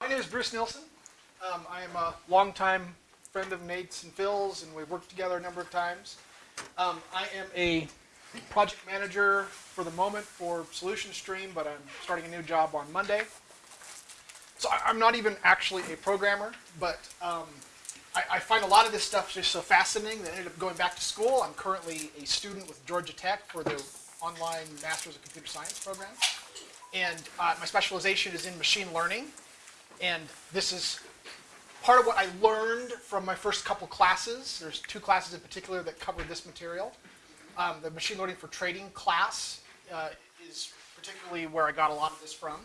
My name is Bruce Nilsson. Um, I am a longtime friend of Nate's and Phil's, and we've worked together a number of times. Um, I am a project manager for the moment for Solution Stream, but I'm starting a new job on Monday. So I, I'm not even actually a programmer, but um, I, I find a lot of this stuff just so fascinating that I ended up going back to school. I'm currently a student with Georgia Tech for the online Masters of Computer Science program. And uh, my specialization is in machine learning. And this is part of what I learned from my first couple classes. There's two classes in particular that cover this material. Um, the machine learning for trading class uh, is particularly where I got a lot of this from.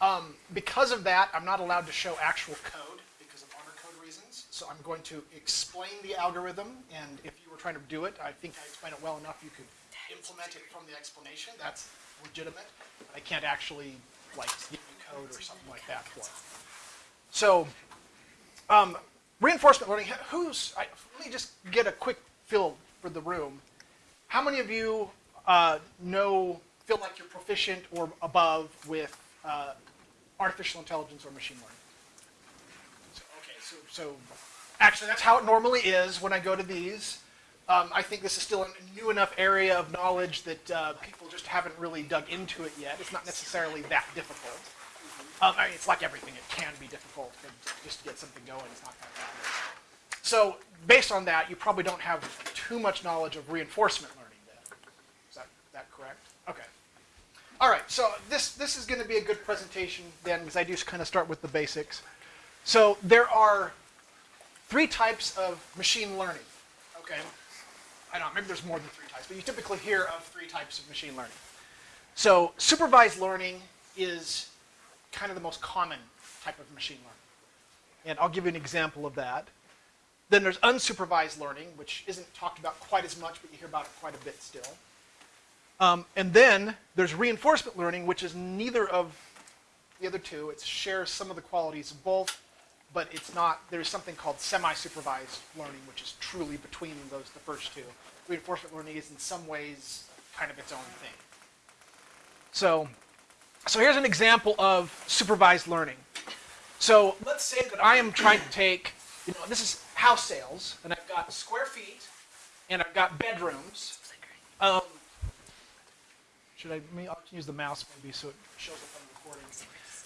Um, because of that, I'm not allowed to show actual code because of honor code reasons. So I'm going to explain the algorithm, and if you were trying to do it, I think I explained it well enough you could implement it from the explanation. That's legitimate. I can't actually like code or something like that for it. So um, reinforcement learning, who's, I, let me just get a quick feel for the room. How many of you uh, know, feel like you're proficient or above with uh, artificial intelligence or machine learning? So, okay, so, so actually that's how it normally is when I go to these. Um, I think this is still a new enough area of knowledge that uh, people just haven't really dug into it yet. It's not necessarily that difficult. Um, I mean, it's like everything. It can be difficult just to get something going. It's not that bad. So based on that, you probably don't have too much knowledge of reinforcement learning then. Is that, that correct? Okay. All right, so this, this is going to be a good presentation then because I do kind of start with the basics. So there are three types of machine learning. Okay. I don't know, maybe there's more than three types, but you typically hear of three types of machine learning. So supervised learning is kind of the most common type of machine learning. And I'll give you an example of that. Then there's unsupervised learning, which isn't talked about quite as much, but you hear about it quite a bit still. Um, and then there's reinforcement learning, which is neither of the other two. It shares some of the qualities of both, but it's not, there's something called semi-supervised learning, which is truly between those, the first two. Reinforcement learning is in some ways kind of its own thing. So, so here's an example of supervised learning. So let's say that I am trying to take, you know, this is house sales, and I've got square feet, and I've got bedrooms. Um, should I, I'll use the mouse maybe so it shows up on the recording.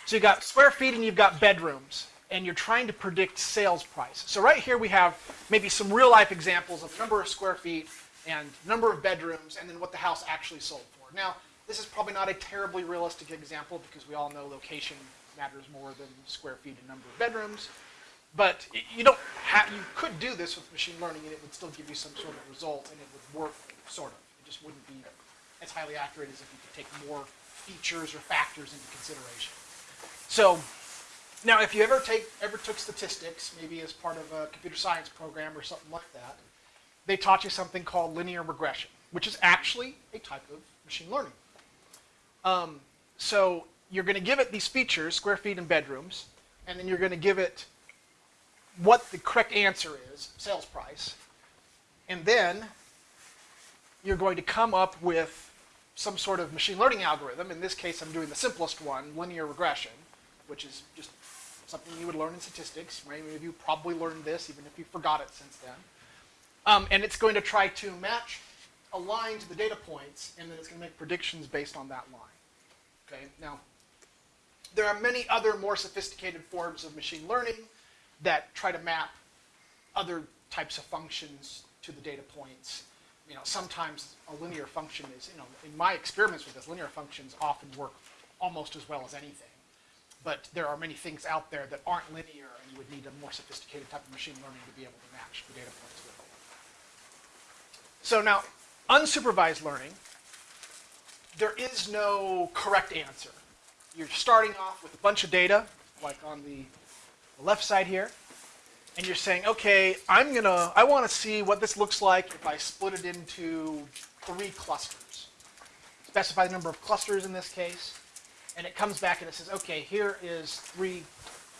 So you've got square feet and you've got bedrooms and you're trying to predict sales price. So right here we have maybe some real life examples of number of square feet and number of bedrooms and then what the house actually sold for. Now, this is probably not a terribly realistic example because we all know location matters more than square feet and number of bedrooms. But you don't have, you could do this with machine learning and it would still give you some sort of result and it would work sort of. It just wouldn't be as highly accurate as if you could take more features or factors into consideration. So now, if you ever take ever took statistics, maybe as part of a computer science program or something like that, they taught you something called linear regression, which is actually a type of machine learning. Um, so you're going to give it these features, square feet and bedrooms, and then you're going to give it what the correct answer is, sales price, and then you're going to come up with some sort of machine learning algorithm. In this case, I'm doing the simplest one, linear regression, which is just something you would learn in statistics. Many of you probably learned this, even if you forgot it since then. Um, and it's going to try to match a line to the data points, and then it's going to make predictions based on that line. Okay, now, there are many other more sophisticated forms of machine learning that try to map other types of functions to the data points. You know, sometimes a linear function is, you know, in my experiments with this, linear functions often work almost as well as anything but there are many things out there that aren't linear and you would need a more sophisticated type of machine learning to be able to match the data points with. So now, unsupervised learning, there is no correct answer. You're starting off with a bunch of data, like on the left side here, and you're saying, okay, I'm gonna, I wanna see what this looks like if I split it into three clusters. Specify the number of clusters in this case, and it comes back and it says, okay, here is three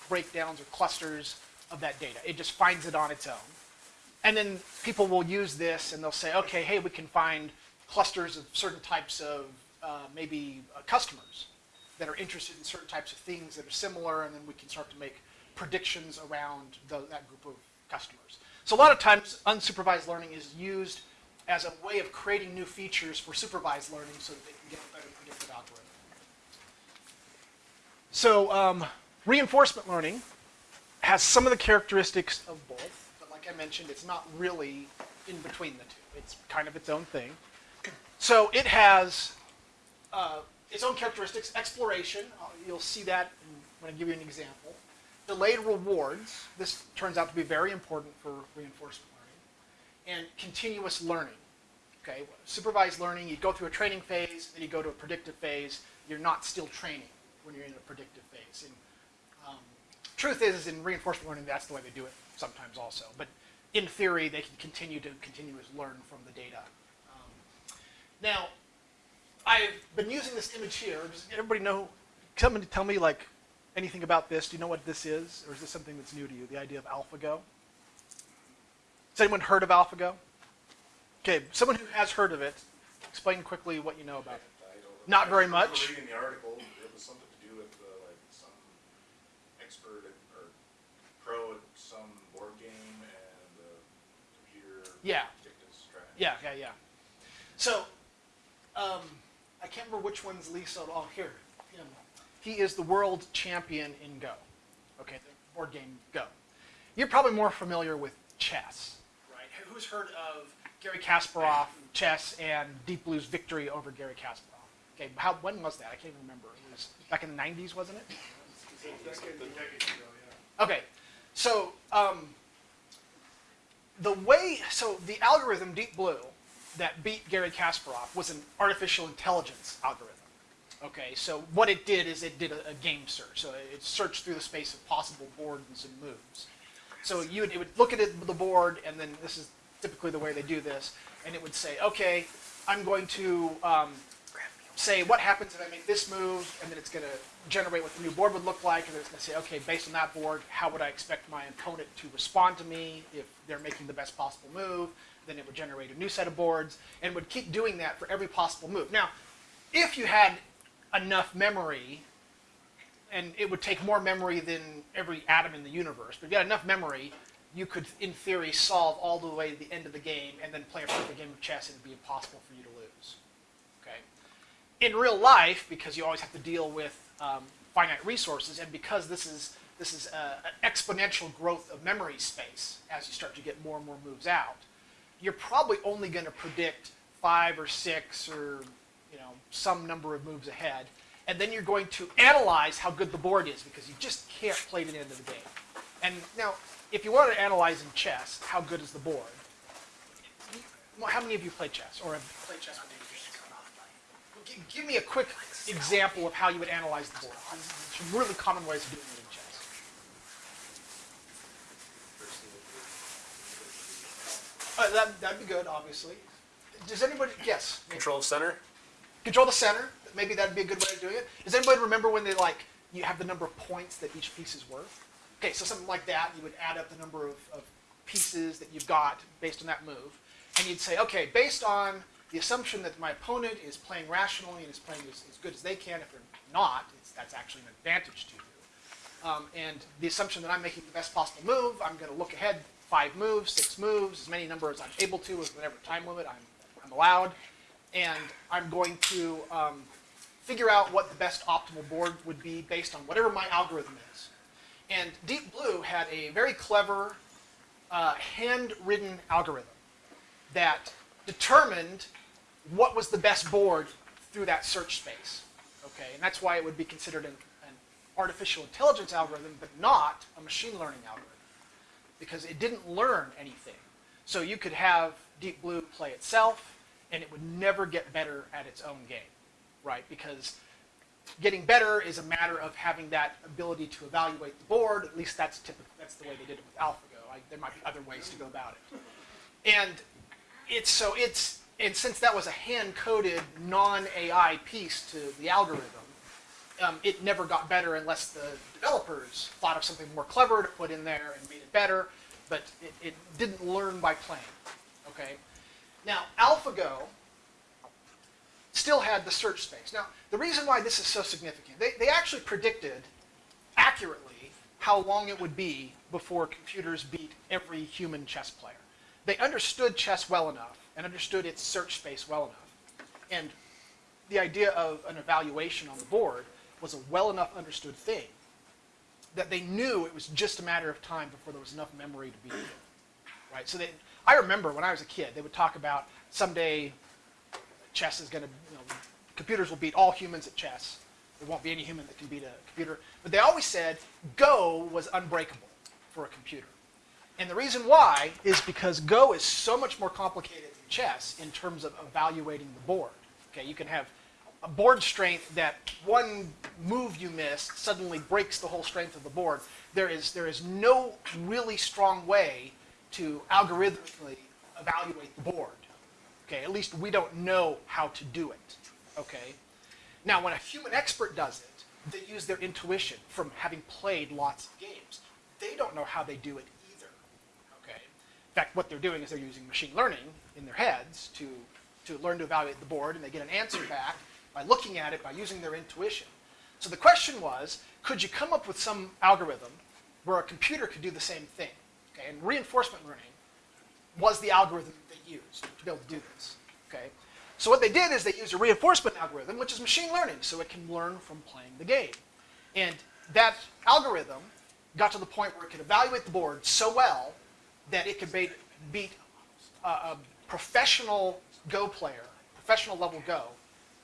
breakdowns or clusters of that data. It just finds it on its own. And then people will use this and they'll say, okay, hey, we can find clusters of certain types of uh, maybe uh, customers. that are interested in certain types of things that are similar, and then we can start to make predictions around the, that group of customers. So a lot of times, unsupervised learning is used as a way of creating new features for supervised learning so that they can get a better predictive algorithm. So um, reinforcement learning has some of the characteristics of both, but like I mentioned, it's not really in between the two. It's kind of its own thing. So it has uh, its own characteristics. Exploration, uh, you'll see that when I give you an example. Delayed rewards, this turns out to be very important for reinforcement learning. And continuous learning. Okay, supervised learning, you go through a training phase, then you go to a predictive phase. You're not still training when you're in a predictive phase. And um, truth is, is, in reinforcement learning, that's the way they do it sometimes also. But in theory, they can continue to continuously learn from the data. Um, now, I've been using this image here. Does everybody know? Somebody tell me like anything about this. Do you know what this is, or is this something that's new to you? The idea of AlphaGo. Has anyone heard of AlphaGo? Okay, someone who has heard of it, explain quickly what you know about it. Not very much. Reading the article, it was something to do with uh, like some expert at, or pro at some board game and the computer Yeah. Yeah, yeah, yeah. So, um, I can't remember which one's Lisa. Oh, here. Him. He is the world champion in Go. Okay, the board game Go. You're probably more familiar with chess, right? Who's heard of Garry Kasparov, chess, and Deep Blue's victory over Garry Kasparov? Okay, how, when was that? I can't even remember. It was back in the 90s, wasn't it? Okay, so um, the way, so the algorithm Deep Blue that beat Garry Kasparov was an artificial intelligence algorithm. Okay, so what it did is it did a, a game search. So it searched through the space of possible boards and moves. So you would, it would look at it, the board, and then this is typically the way they do this, and it would say, okay, I'm going to um, say what happens if I make this move, and then it's going to generate what the new board would look like, and then it's going to say, okay, based on that board, how would I expect my opponent to respond to me if they're making the best possible move? Then it would generate a new set of boards, and would keep doing that for every possible move. Now, if you had enough memory, and it would take more memory than every atom in the universe, but if you had enough memory, you could, in theory, solve all the way to the end of the game and then play a perfect game of chess, and it'd be impossible for you to lose. Okay. In real life, because you always have to deal with um, finite resources, and because this is this is uh, an exponential growth of memory space as you start to get more and more moves out, you're probably only going to predict five or six or you know some number of moves ahead, and then you're going to analyze how good the board is because you just can't play to the end of the game. And now if you want to analyze in chess, how good is the board? How many of you play chess or have played chess with give me a quick example of how you would analyze the board. There's really common ways of doing it in chess. Uh, that, that'd be good, obviously. Does anybody, yes? Control center? Control the center. Maybe that'd be a good way of doing it. Does anybody remember when they like, you have the number of points that each piece is worth? Okay, so something like that, you would add up the number of, of pieces that you've got based on that move, and you'd say, okay, based on the assumption that my opponent is playing rationally and is playing as, as good as they can, if they're not, that's actually an advantage to you. Um, and the assumption that I'm making the best possible move, I'm going to look ahead five moves, six moves, as many numbers I'm able to with whatever time limit I'm, I'm allowed, and I'm going to um, figure out what the best optimal board would be based on whatever my algorithm is. And Deep Blue had a very clever uh, handwritten algorithm that determined what was the best board through that search space. Okay, and that's why it would be considered an, an artificial intelligence algorithm, but not a machine learning algorithm, because it didn't learn anything. So you could have Deep Blue play itself, and it would never get better at its own game, right? Because getting better is a matter of having that ability to evaluate the board. At least that's typical. That's the way they did it with AlphaGo. I, there might be other ways to go about it. And it's so it's and since that was a hand-coded non-AI piece to the algorithm, um, it never got better unless the developers thought of something more clever to put in there and made it better. But it, it didn't learn by playing. Okay. Now AlphaGo still had the search space. Now, the reason why this is so significant, they, they actually predicted accurately how long it would be before computers beat every human chess player. They understood chess well enough and understood its search space well enough. And the idea of an evaluation on the board was a well enough understood thing that they knew it was just a matter of time before there was enough memory to beat it. Right? So they, I remember when I was a kid, they would talk about someday chess is going to, you know, computers will beat all humans at chess. There won't be any human that can beat a computer. But they always said Go was unbreakable for a computer. And the reason why is because Go is so much more complicated than chess in terms of evaluating the board. Okay, you can have board strength that one move you missed suddenly breaks the whole strength of the board. There is, there is no really strong way to algorithmically evaluate the board. Okay, at least we don't know how to do it. Okay, now when a human expert does it, they use their intuition from having played lots of games. They don't know how they do it either. Okay, in fact, what they're doing is they're using machine learning in their heads to to learn to evaluate the board, and they get an answer back by looking at it by using their intuition. So the question was, could you come up with some algorithm where a computer could do the same thing? Okay, and reinforcement learning was the algorithm they used to be able to do this. Okay, so what they did is they used a reinforcement algorithm, which is machine learning, so it can learn from playing the game. And that algorithm got to the point where it could evaluate the board so well that it could beat, a, uh, a professional Go player, professional level Go,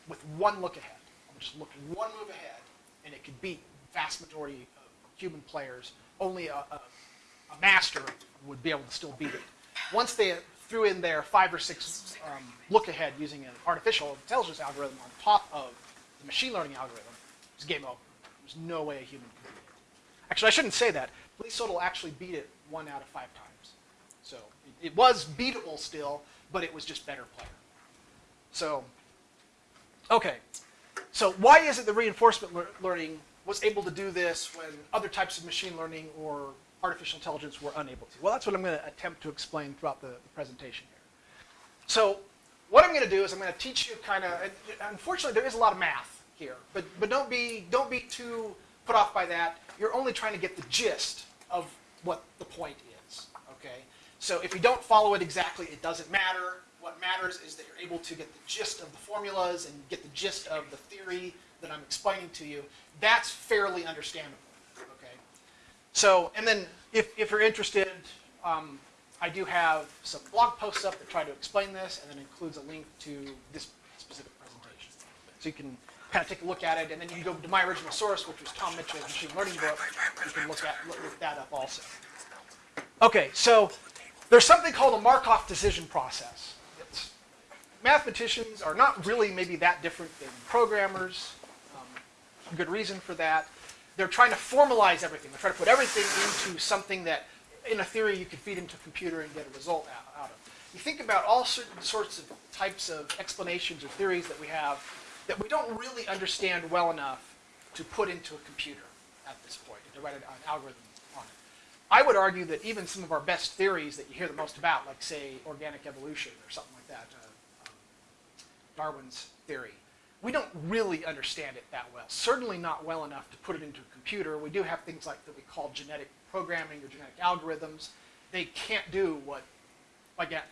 with one look ahead. I'm just look one move ahead, and it could beat vast majority of human players. Only a, a, a master would be able to still beat it. Once they threw in their five or six um, look ahead using an artificial intelligence algorithm on top of the machine learning algorithm, it was game over. There's no way a human could beat it. Actually, I shouldn't say that. Lee Sedol actually beat it one out of five times. So it, it was beatable still, but it was just better player. So, okay. So why is it that reinforcement lear learning was able to do this when other types of machine learning or artificial intelligence were unable to? Well, that's what I'm going to attempt to explain throughout the, the presentation here. So what I'm going to do is I'm going to teach you kind of, unfortunately there is a lot of math here, but, but don't, be, don't be too put off by that. You're only trying to get the gist of what the point is, okay? So if you don't follow it exactly, it doesn't matter. What matters is that you're able to get the gist of the formulas and get the gist of the theory that I'm explaining to you. That's fairly understandable, okay? So, and then if, if you're interested, um, I do have some blog posts up that try to explain this and then includes a link to this specific presentation. So you can kind of take a look at it and then you can go to my original source, which was Tom Mitchell's machine learning book. You can look, at, look that up also. Okay, so there's something called a Markov decision process. Mathematicians are not really maybe that different than programmers. Um, good reason for that. They're trying to formalize everything. They're trying to put everything into something that, in a theory, you could feed into a computer and get a result out, out of. You think about all certain sorts of types of explanations or theories that we have that we don't really understand well enough to put into a computer at this point, to write an algorithm on it. I would argue that even some of our best theories that you hear the most about, like say organic evolution or something like that, uh, Darwin's theory, we don't really understand it that well. Certainly not well enough to put it into a computer. We do have things like that we call genetic programming or genetic algorithms. They can't do what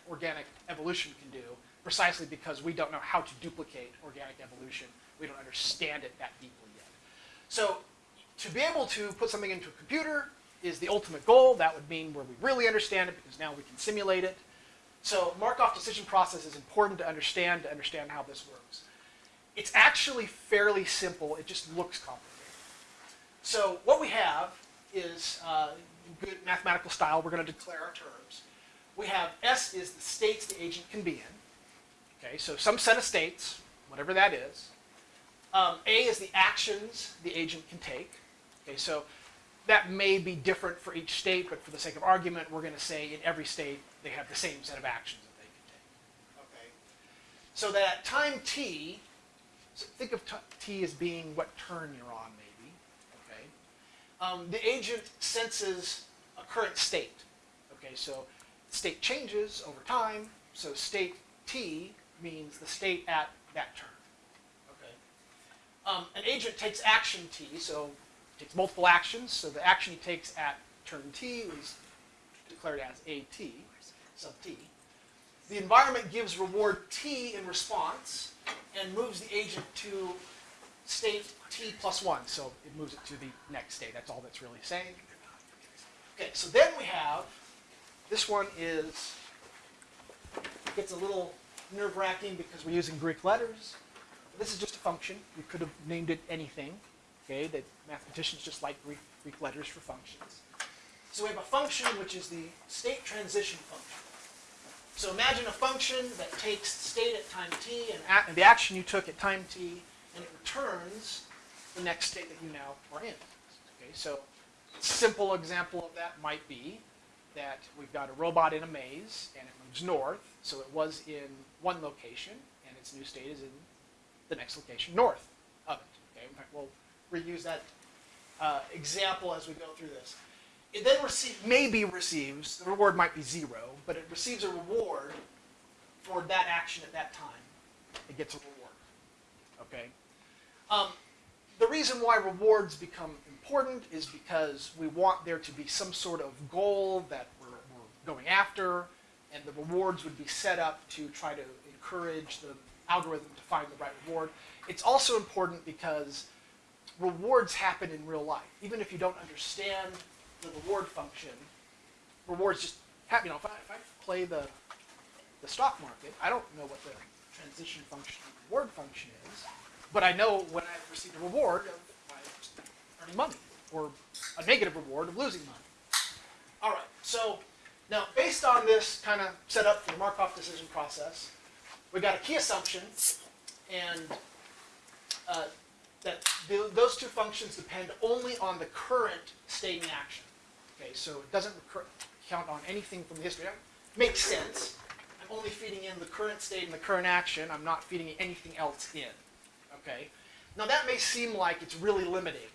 organic evolution can do, precisely because we don't know how to duplicate organic evolution. We don't understand it that deeply yet. So to be able to put something into a computer is the ultimate goal. That would mean where we really understand it because now we can simulate it. So Markov decision process is important to understand to understand how this works. It's actually fairly simple. It just looks complicated. So what we have is, uh, good mathematical style, we're going to declare our terms. We have S is the states the agent can be in. Okay, so some set of states, whatever that is. Um, A is the actions the agent can take. Okay, so that may be different for each state, but for the sake of argument, we're going to say in every state they have the same set of actions that they can take. Okay, so that at time t, so think of t as being what turn you're on, maybe. Okay, um, the agent senses a current state. Okay, so state changes over time. So state t means the state at that turn. um, an agent takes action T, so takes multiple actions. So the action he takes at turn T was declared as AT, sub T. The environment gives reward T in response and moves the agent to state T plus one. So it moves it to the next state. That's all that's really saying. Okay, so then we have, this one is, gets a little nerve wracking because we're using Greek letters. This is just a function. We could have named it anything. Okay, that mathematicians just like Greek, Greek letters for functions. So we have a function which is the state transition function. So imagine a function that takes state at time t and, a- and the action you took at time t, and it returns the next state that you now are in. Okay, so a simple example of that might be that we've got a robot in a maze and it moves north, so it was in one location and its new state is in the next location north of it. Okay, we'll reuse that uh, example as we go through this. It then receive, maybe receives, the reward might be zero, but it receives a reward for that action at that time. It gets a reward. Okay? Um, the reason why rewards become important is because we want there to be some sort of goal that we're, we're going after, and the rewards would be set up to try to encourage the algorithm to find the right reward. It's also important because rewards happen in real life. Even if you don't understand the reward function, rewards just happen. You know, if I, if I play the the stock market, I don't know what the transition function reward function is, but I know when I receive a reward of earning money or a negative reward of losing money. All right, so now based on this kind of setup for the Markov decision process, we got a key assumption, and uh, that th those two functions depend only on the current state in action. Okay, so it doesn't count on anything from the history. That makes sense. I'm only feeding in the current state and the current action. I'm not feeding anything else in. Okay. Now that may seem like it's really limiting,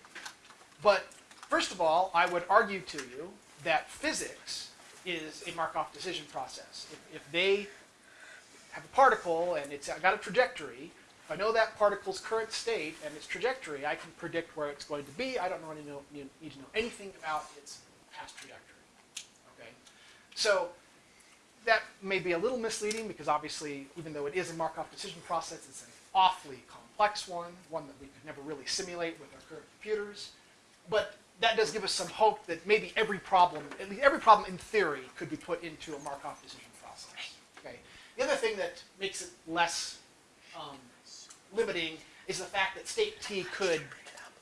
but first of all, I would argue to you that physics is a Markov decision process. If, if they have a particle and it's got a trajectory, if I know that particle's current state and its trajectory, I can predict where it's going to be. I don't need to know anything about its past trajectory. Okay, so that may be a little misleading because obviously, even though it is a Markov decision process, it's an awfully complex one, one that we could never really simulate with our current computers. But that does give us some hope that maybe every problem, at least every problem in theory, could be put into a Markov decision process. Okay. The other thing that makes it less um, limiting is the fact that state T could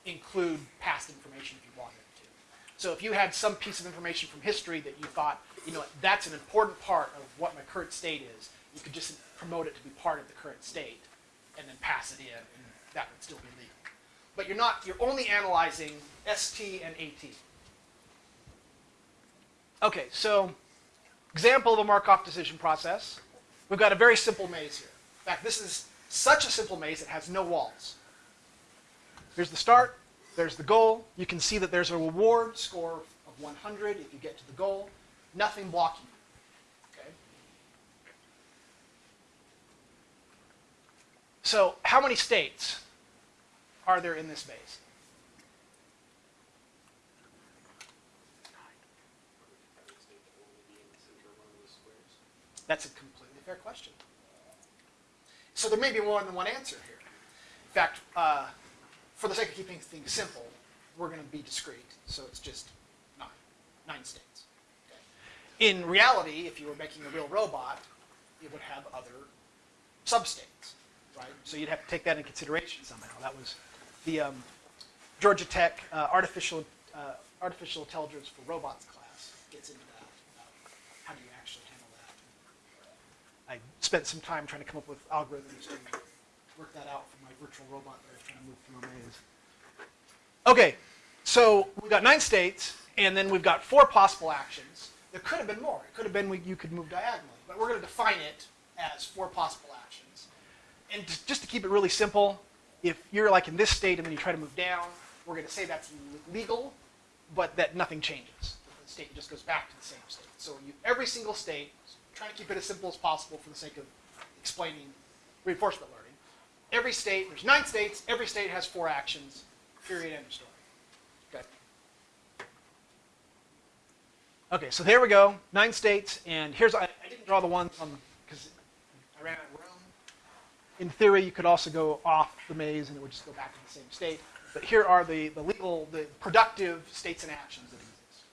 include past information if you wanted it to. So if you had some piece of information from history that you thought, you know, that's an important part of what my current state is, you could just promote it to be part of the current state and then pass it in, and that would still be legal. But you're not, you're only analyzing ST and AT. Okay, so example of a Markov decision process. We've got a very simple maze here. In fact, this is such a simple maze it has no walls. Here's the start, there's the goal. You can see that there's a reward score of 100 if you get to the goal. Nothing blocking you. Okay? So, how many states are there in this maze? That's a completely fair question. So there may be more than one answer here. In fact, uh, for the sake of keeping things simple, we're going to be discrete. So it's just nine, nine states. Okay. In reality, if you were making a real robot, it would have other substates, right? So you'd have to take that into consideration somehow. That was the um, Georgia Tech uh, artificial uh, artificial intelligence for robots class gets into that. How do you actually handle that? I spent some time trying to come up with algorithms to work that out my virtual robot trying to move through a maze. Okay, so we've got nine states, and then we've got four possible actions. There could have been more. It could have been we, you could move diagonally, but we're going to define it as four possible actions. And just to keep it really simple, if you're like in this state and then you try to move down, we're going to say that's legal, but that nothing changes. The state just goes back to the same state. So you, every single state, trying to keep it as simple as possible for the sake of explaining reinforcement learning, every state, there's nine states, every state has four actions, period, end of story. Okay. Okay, so there we go, nine states, and here's, I, I didn't draw the ones on, because I ran out of room. In theory, you could also go off the maze and it would just go back to the same state. But here are the, the legal, the productive states and actions that exist.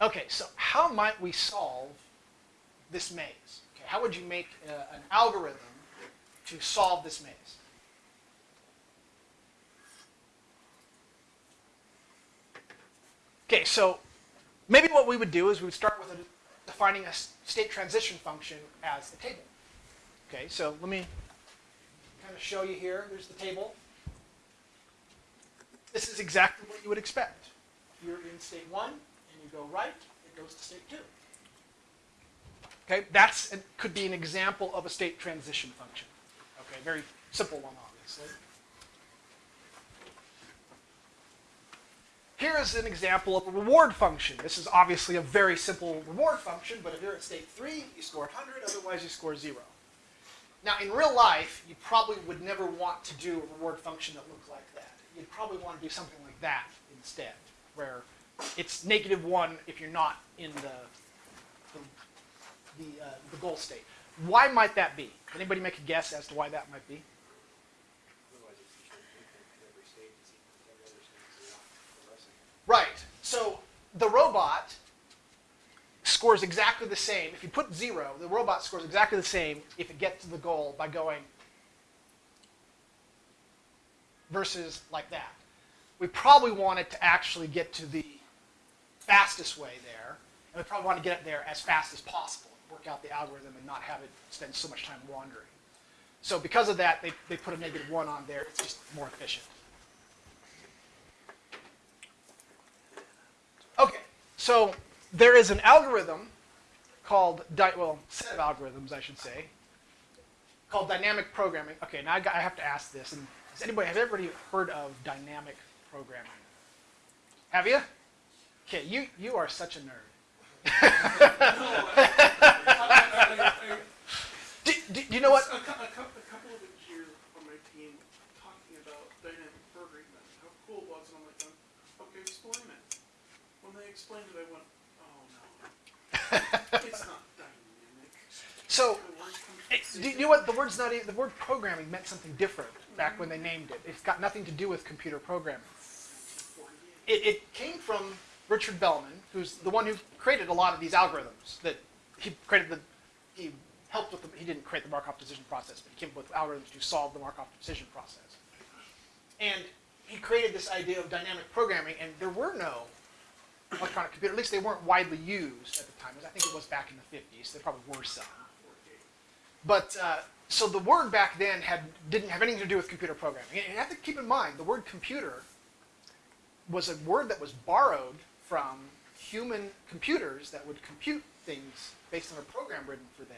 Okay, so how might we solve this maze? Okay, how would you make uh, an algorithm to solve this maze? Okay, so maybe what we would do is we would start with a, defining a state transition function as the table. Okay, so let me kind of show you here. There's the table. This is exactly what you would expect. You're in state one, and you go right, it goes to state two. Okay, that's could be an example of a state transition function. Okay, very simple one, obviously. Here is an example of a reward function. This is obviously a very simple reward function, but if you're at state three, you score 100, otherwise you score zero. Now, in real life, you probably would never want to do a reward function that looked like that. You'd probably want to do something like that instead, where it's negative one if you're not in the the, the, uh, the goal state. Why might that be? Anybody make a guess as to why that might be? Right. So the robot scores exactly the same. If you put zero, the robot scores exactly the same if it gets to the goal by going versus like that. We probably want it to actually get to the fastest way there, and we probably want to get it there as fast as possible, work out the algorithm and not have it spend so much time wandering. So because of that, they, they put a negative one on there. It's just more efficient. Okay, so there is an algorithm called, well, set of algorithms, I should say, called dynamic programming. Okay, now I, got, I have to ask this. And has anybody, has everybody heard of dynamic programming? Have you? Okay, you, you are such a nerd. Do, do, do you know what? A, a, a couple of it here on my team talking about dynamic programming how cool it was, and I'm like, um, okay, explain it. When they explained it, I went, oh no, it's not dynamic. So, The It, do you know what the word's not even, the word programming meant something different back when they named it. It's got nothing to do with computer programming. It, it came from Richard Bellman, who's the one who created a lot of these algorithms. That he created the, he helped with the, he didn't create the Markov decision process, but he came up with algorithms to solve the Markov decision process. And he created this idea of dynamic programming, and there were no electronic computer. At least they weren't widely used at the time. I think it was back in the 50s. There probably were some. But uh, so the word back then had didn't have anything to do with computer programming. And you have to keep in mind the word computer was a word that was borrowed from human computers that would compute things based on a program written for them.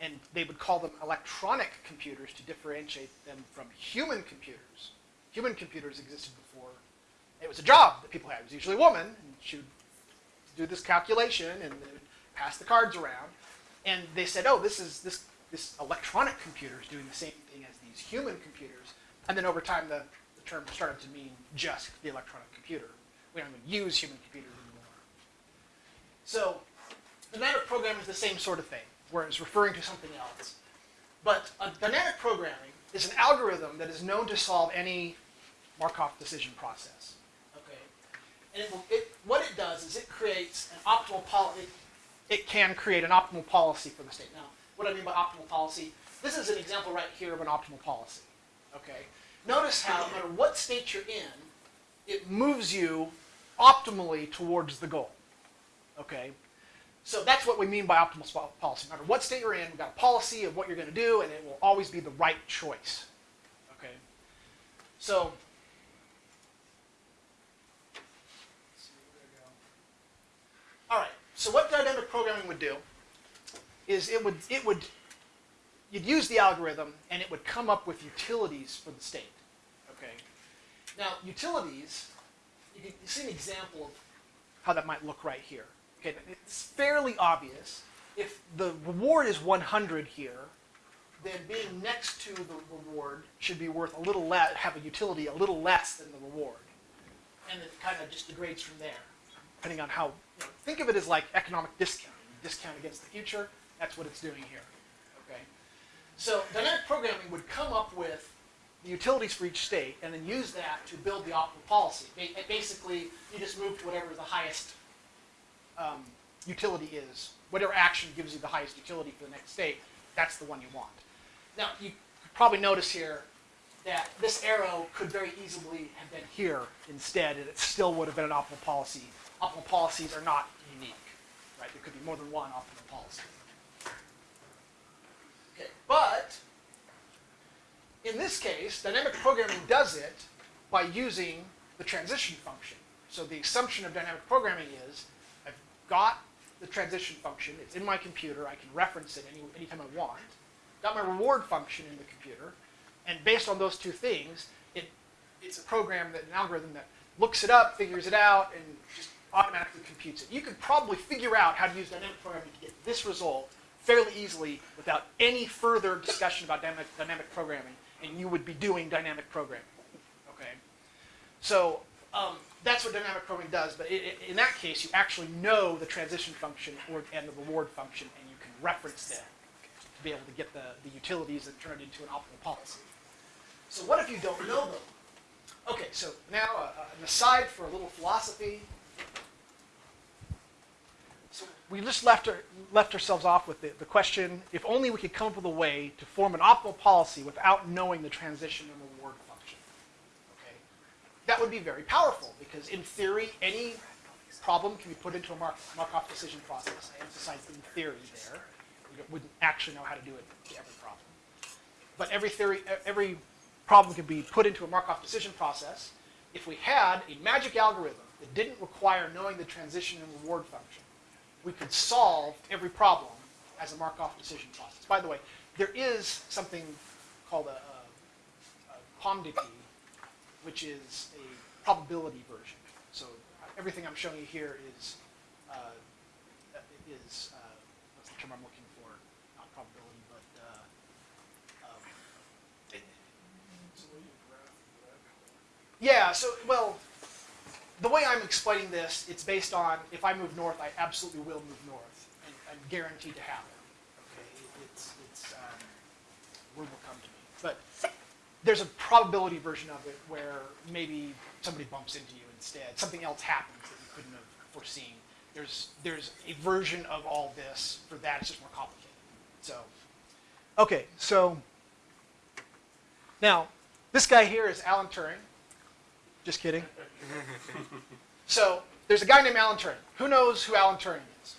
And they would call them electronic computers to differentiate them from human computers. Human computers existed before. It was a job that people had. It was usually a woman, and she would do this calculation and would pass the cards around. And they said, oh, this is this this electronic computer is doing the same thing as these human computers. And then over time, the, the term started to mean just the electronic computer. We don't even use human computers anymore. So dynamic programming is the same sort of thing, where it's referring to something else. But uh, a dynamic programming is an algorithm that is known to solve any Markov decision process. Okay, and it will, it, what it does is it creates an optimal policy. It, it can create an optimal policy for the state. Now, what I mean by optimal policy, this is an example right here of an optimal policy. Okay, notice how no matter what state you're in, it moves you optimally towards the goal. Okay, so that's what we mean by optimal policy. No matter what state you're in, we've got a policy of what you're going to do, and it will always be the right choice. Okay, so. All right. So what dynamic programming would do is it would it would you'd use the algorithm and it would come up with utilities for the state. Okay. Now utilities, you can see an example of how that might look right here. Okay, it's fairly obvious. If the reward is 100 here, then being next to the reward should be worth a little less, have a utility a little less than the reward. And it kind of just degrades from there, depending on how, you know, think of it as like economic discounting. Discount against the future, that's what it's doing here, okay? So dynamic programming would come up with the utilities for each state and then use that to build the optimal policy. Basically, you just move to whatever the highest um, utility is. Whatever action gives you the highest utility for the next state, that's the one you want. Now, you probably notice here that this arrow could very easily have been here instead, and it still would have been an optimal policy. Optimal policies are not unique, right? There could be more than one optimal policy. Okay, but in this case, dynamic programming does it by using the transition function. So the assumption of dynamic programming is I've got the transition function, it's in my computer, I can reference it any, anytime I want. Got my reward function in the computer, and based on those two things, it, it's a program that an algorithm that looks it up, figures it out, and just automatically computes it. You could probably figure out how to use dynamic programming to get this result fairly easily without any further discussion about dynamic, dynamic programming, and you would be doing dynamic programming. Okay, so um, that's what dynamic programming does. But i i in that case, you actually know the transition function or, and the reward function, and you can reference them to be able to get the, the utilities and turn it into an optimal policy. So what if you don't know them? Okay, so now uh, an aside for a little philosophy. So we just left, our, left ourselves off with the, the question, if only we could come up with a way to form an optimal policy without knowing the transition and reward function. Okay? That would be very powerful because in theory, any problem can be put into a Mark, Markov decision process. I emphasize in theory there. We wouldn't actually know how to do it to every problem. But every theory, every problem can be put into a Markov decision process. If we had a magic algorithm that didn't require knowing the transition and reward function, we could solve every problem as a Markov decision process. By the way, there is something called a, a, a POMDP, which is a probability version. So everything I'm showing you here is uh, is uh, what's the term I'm looking for? Not probability, but uh, um, So what do you graph that? yeah. So well, the way I'm explaining this, it's based on if I move north, I absolutely will move north, and I'm guaranteed to happen. Okay, it's it's um, word will come to me, but there's a probability version of it where maybe somebody bumps into you instead, something else happens that you couldn't have foreseen. There's there's a version of all this for that. It's just more complicated. So, okay, so now this guy here is Alan Turing. Just kidding. so there's a guy named Alan Turing. Who knows who Alan Turing is?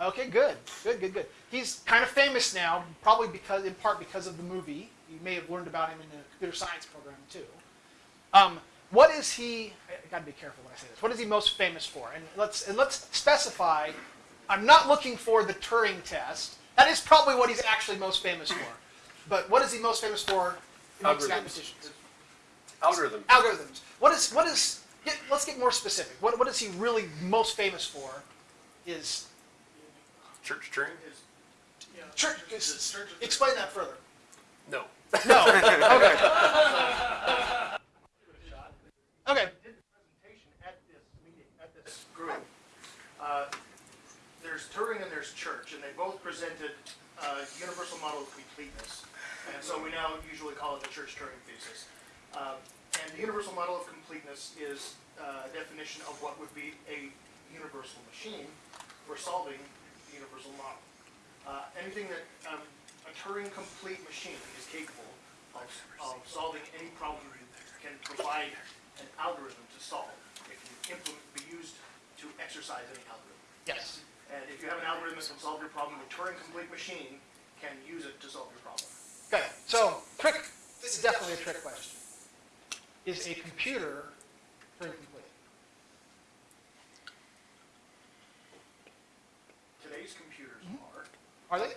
Okay, good, good, good, good. He's kind of famous now, probably because, in part, because of the movie. You may have learned about him in the computer science program too. Um, what is he? I got to be careful when I say this. What is he most famous for? And let's and let's specify. I'm not looking for the Turing test. That is probably what he's actually most famous for. But what is he most famous for? Algorithms. mathematicians? Algorithm. algorithms. What is what is? Get, let's get more specific. What what is he really most famous for? Is Church Turing? Yeah. church, Church- church- Explain that further. No. no. Okay. Okay. did the presentation at this meeting, at this group. Uh, There's Turing and there's Church, and they both presented uh, universal model of completeness. And so we now usually call it the Church-Turing thesis. Uh, And the universal model of completeness is uh, a definition of what would be a universal machine for solving the universal model. Uh, Anything that um, a Turing-complete machine is capable of, of solving any problem can provide an algorithm to solve. It can implement, be used to exercise any algorithm. Yes. And if you have an algorithm that can solve your problem, a Turing-complete machine can use it to solve your problem. Okay. So trick. This is definitely a trick question. Is a computer Turing complete? Today's computers are, Are they?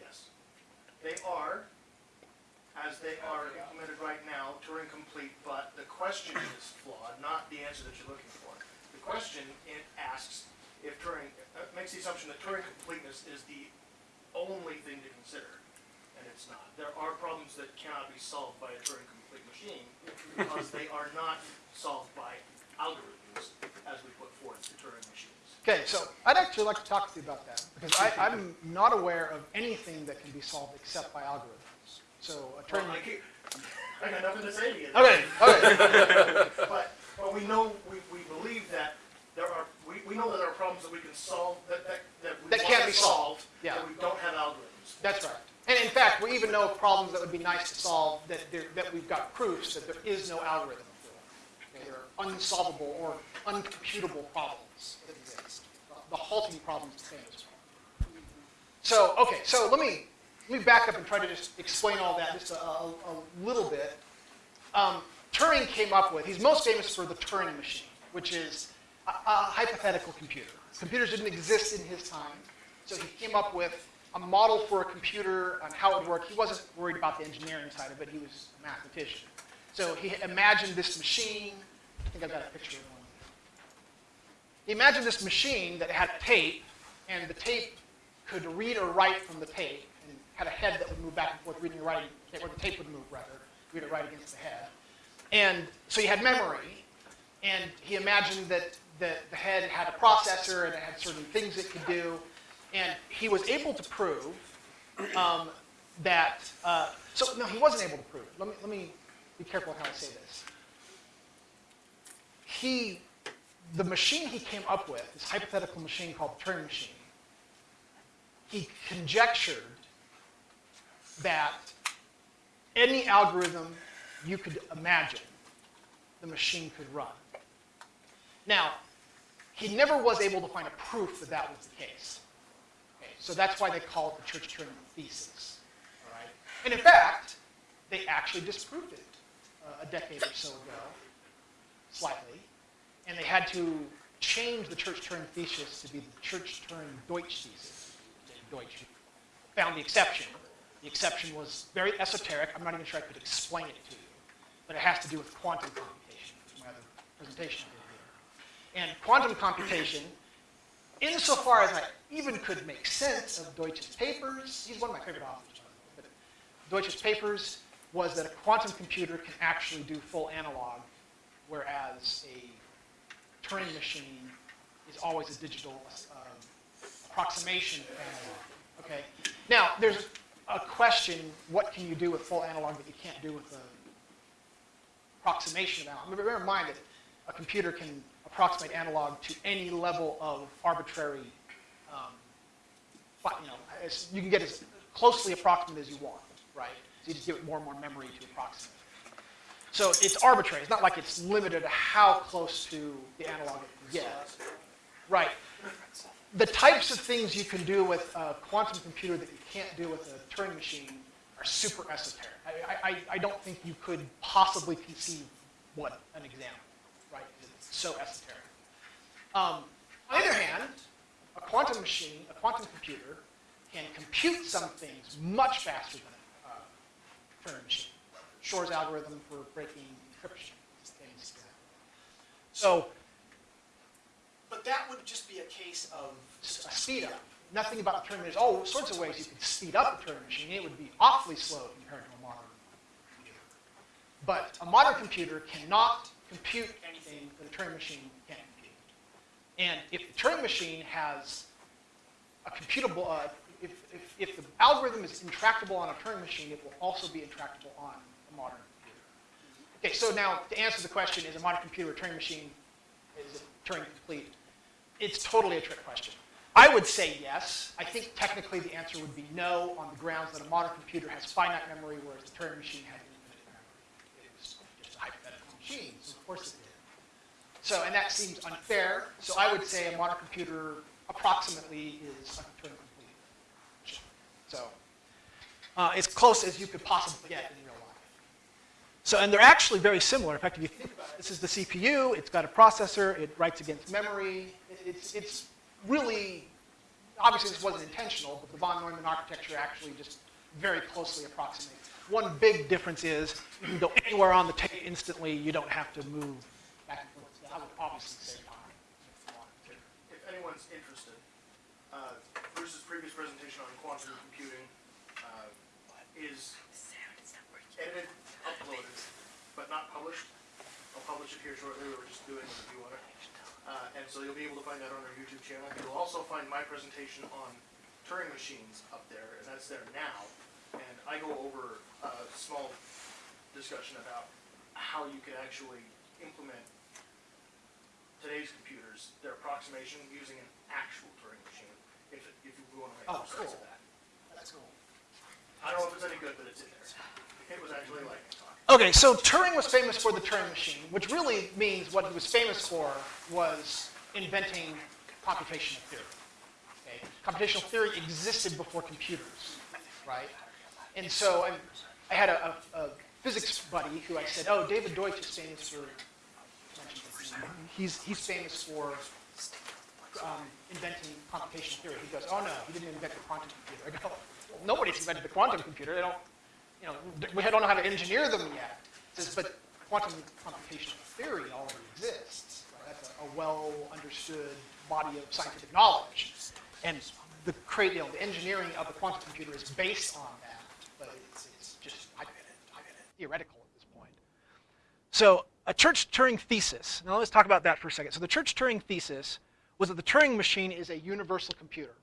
yes, they are, as they are implemented right now, Turing-complete, but the question is flawed, not the answer that you're looking for. The question, it asks if Turing, uh, makes the assumption that Turing completeness is the only thing to consider. It's not. There are problems that cannot be solved by a Turing-complete machine because they are not solved by algorithms as we put forth to Turing machines. Okay, so I'd actually like to talk to you about that because I, I'm not aware of anything that can be solved except by algorithms. So a Well, Turing. I keep- I got nothing to say to you. Okay, okay. But, but we know, we, we believe that there are, we, we know that there are problems that we can solve, that, that, that we That can't be solved. solved, Yeah. that we don't have algorithms. That's right. And in fact, we even know problems that would be nice to solve that, there, that we've got proofs that there is no algorithm for. Okay, They're unsolvable or uncomputable problems that exist. The halting problems the famous. So, okay, so let me, let me back up and try to just explain all that just a, a, a little bit. Um, Turing came up with, he's most famous for the Turing machine, which is a, a hypothetical computer. Computers didn't exist in his time, so he came up with a model for a computer on how it would work. He wasn't worried about the engineering side of it, he was a mathematician. So he imagined this machine, I think I've got a picture of one. He imagined this machine that had tape, and the tape could read or write from the tape, and had a head that would move back and forth, reading and writing, or the tape would move rather, read or write against the head. And so he had memory, and he imagined that the, the head had a processor and it had certain things it could do, and he was able to prove um, that. Uh, so no, he wasn't able to prove. Let me let me be careful how I say this. He, the machine he came up with, this hypothetical machine called the Turing machine, he conjectured that any algorithm you could imagine, the machine could run. Now, he never was able to find a proof that that was the case. So that's why they call it the Church-Turing thesis. All right? And in fact, they actually disproved it uh, a decade or so ago, slightly, and they had to change the Church-Turing thesis to be the Church-Turing Deutsch thesis. Deutsch found the exception. The exception was very esoteric. I'm not even sure I could explain it to you, but it has to do with quantum computation, which my other presentation did here. And quantum computation, insofar as I even could make sense of Deutsch's papers, he's one of my favorite authors, but Deutsch's papers was that a quantum computer can actually do full analog, whereas a Turing machine is always a digital um, approximation of analog. Okay. Now, there's a question: What can you do with full analog that you can't do with a approximation of analog? Bear in mind that a computer can approximate analog to any level of arbitrary. You know, you can get as closely approximate as you want, right? So you just give it more and more memory to approximate. So it's arbitrary. It's not like it's limited to how close to the analog it can get. Right. The types of things you can do with a quantum computer that you can't do with a Turing machine are super esoteric. I, I, I don't think you could possibly conceive what an example, right? It's so esoteric. Um, on the other hand, quantum machine, a quantum computer, can compute some things much faster than a uh, Turing machine. Shor's algorithm for breaking encryption. So But that would just be a case of, a speed up. Nothing about Turing. There's all sorts of ways you could speed up a Turing machine. It would be awfully slow compared to a modern computer. But a modern computer cannot compute anything that a Turing machine. And if the Turing machine has a computable, uh, if, if, if the algorithm is intractable on a Turing machine, it will also be intractable on a modern computer. Okay, so now to answer the question, is a modern computer a Turing machine? Is it Turing complete? It's totally a trick question. I would say yes. I think technically the answer would be no on the grounds that a modern computer has finite memory, whereas the Turing machine has infinite memory. It was just a hypothetical machine, so of course. So, and that seems unfair. So I would say a modern computer approximately is a Turing complete. So uh, as close as you could possibly get in real life. So, and they're actually very similar. In fact, if you think about it, this is the CPU, it's got a processor, it writes against memory. It's, it's really, obviously this wasn't intentional, but the von Neumann architecture actually just very closely approximates. One big difference is you can go anywhere on the tape instantly, you don't have to move back and forth. So I would obviously save time if you wanted to. If anyone's interested, uh, Bruce's previous presentation on quantum computing, uh, is edited, uploaded, but not published. I'll publish it here shortly, we were just doing a review on it. Uh, and so you'll be able to find that on our YouTube channel. You'll also find my presentation on Turing machines up there, and that's there now. And I go over a small discussion about how you could actually implement today's computers, their approximation using an actual Turing machine, if, if you want to make Oh, cool. that. That's cool. I don't know if it's any good, but it's in there. It was actually like, Okay, so Turing was famous for the Turing machine, which really means what he was famous for was inventing computational theory. Okay? Computational theory existed before computers, right? And so I, I had a, a, a physics buddy who I said, "Oh, David Deutsch is famous for." He's he's famous for um, inventing computational theory. He goes, "Oh no, he didn't invent the quantum computer." I go, well, "Nobody's invented the quantum computer. They don't you know, we don't know how to engineer them yet. Says, but quantum computational theory already exists. Right? That's a, a well-understood body of scientific knowledge. And the, you know, the engineering of the quantum computer is based on that, but it's, it's just I, theoretical at this point. So a Church-Turing thesis. Now let's talk about that for a second. So the Church-Turing thesis was that the Turing machine is a universal computer.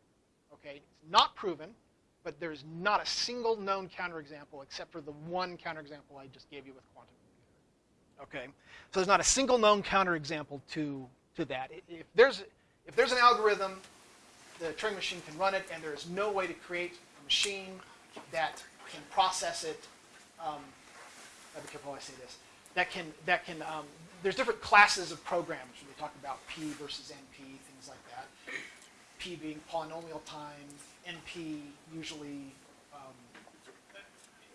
Okay, it's not proven, but there's not a single known counterexample except for the one counterexample I just gave you with quantum computer. Okay, so there's not a single known counterexample to to that. If there's if there's an algorithm, the Turing machine can run it, and there is no way to create a machine that can process it. Um, I'll be careful I say this. That can that can. Um, there's different classes of programs when we talk about P versus NP, things like that. P being polynomial time, NP usually um,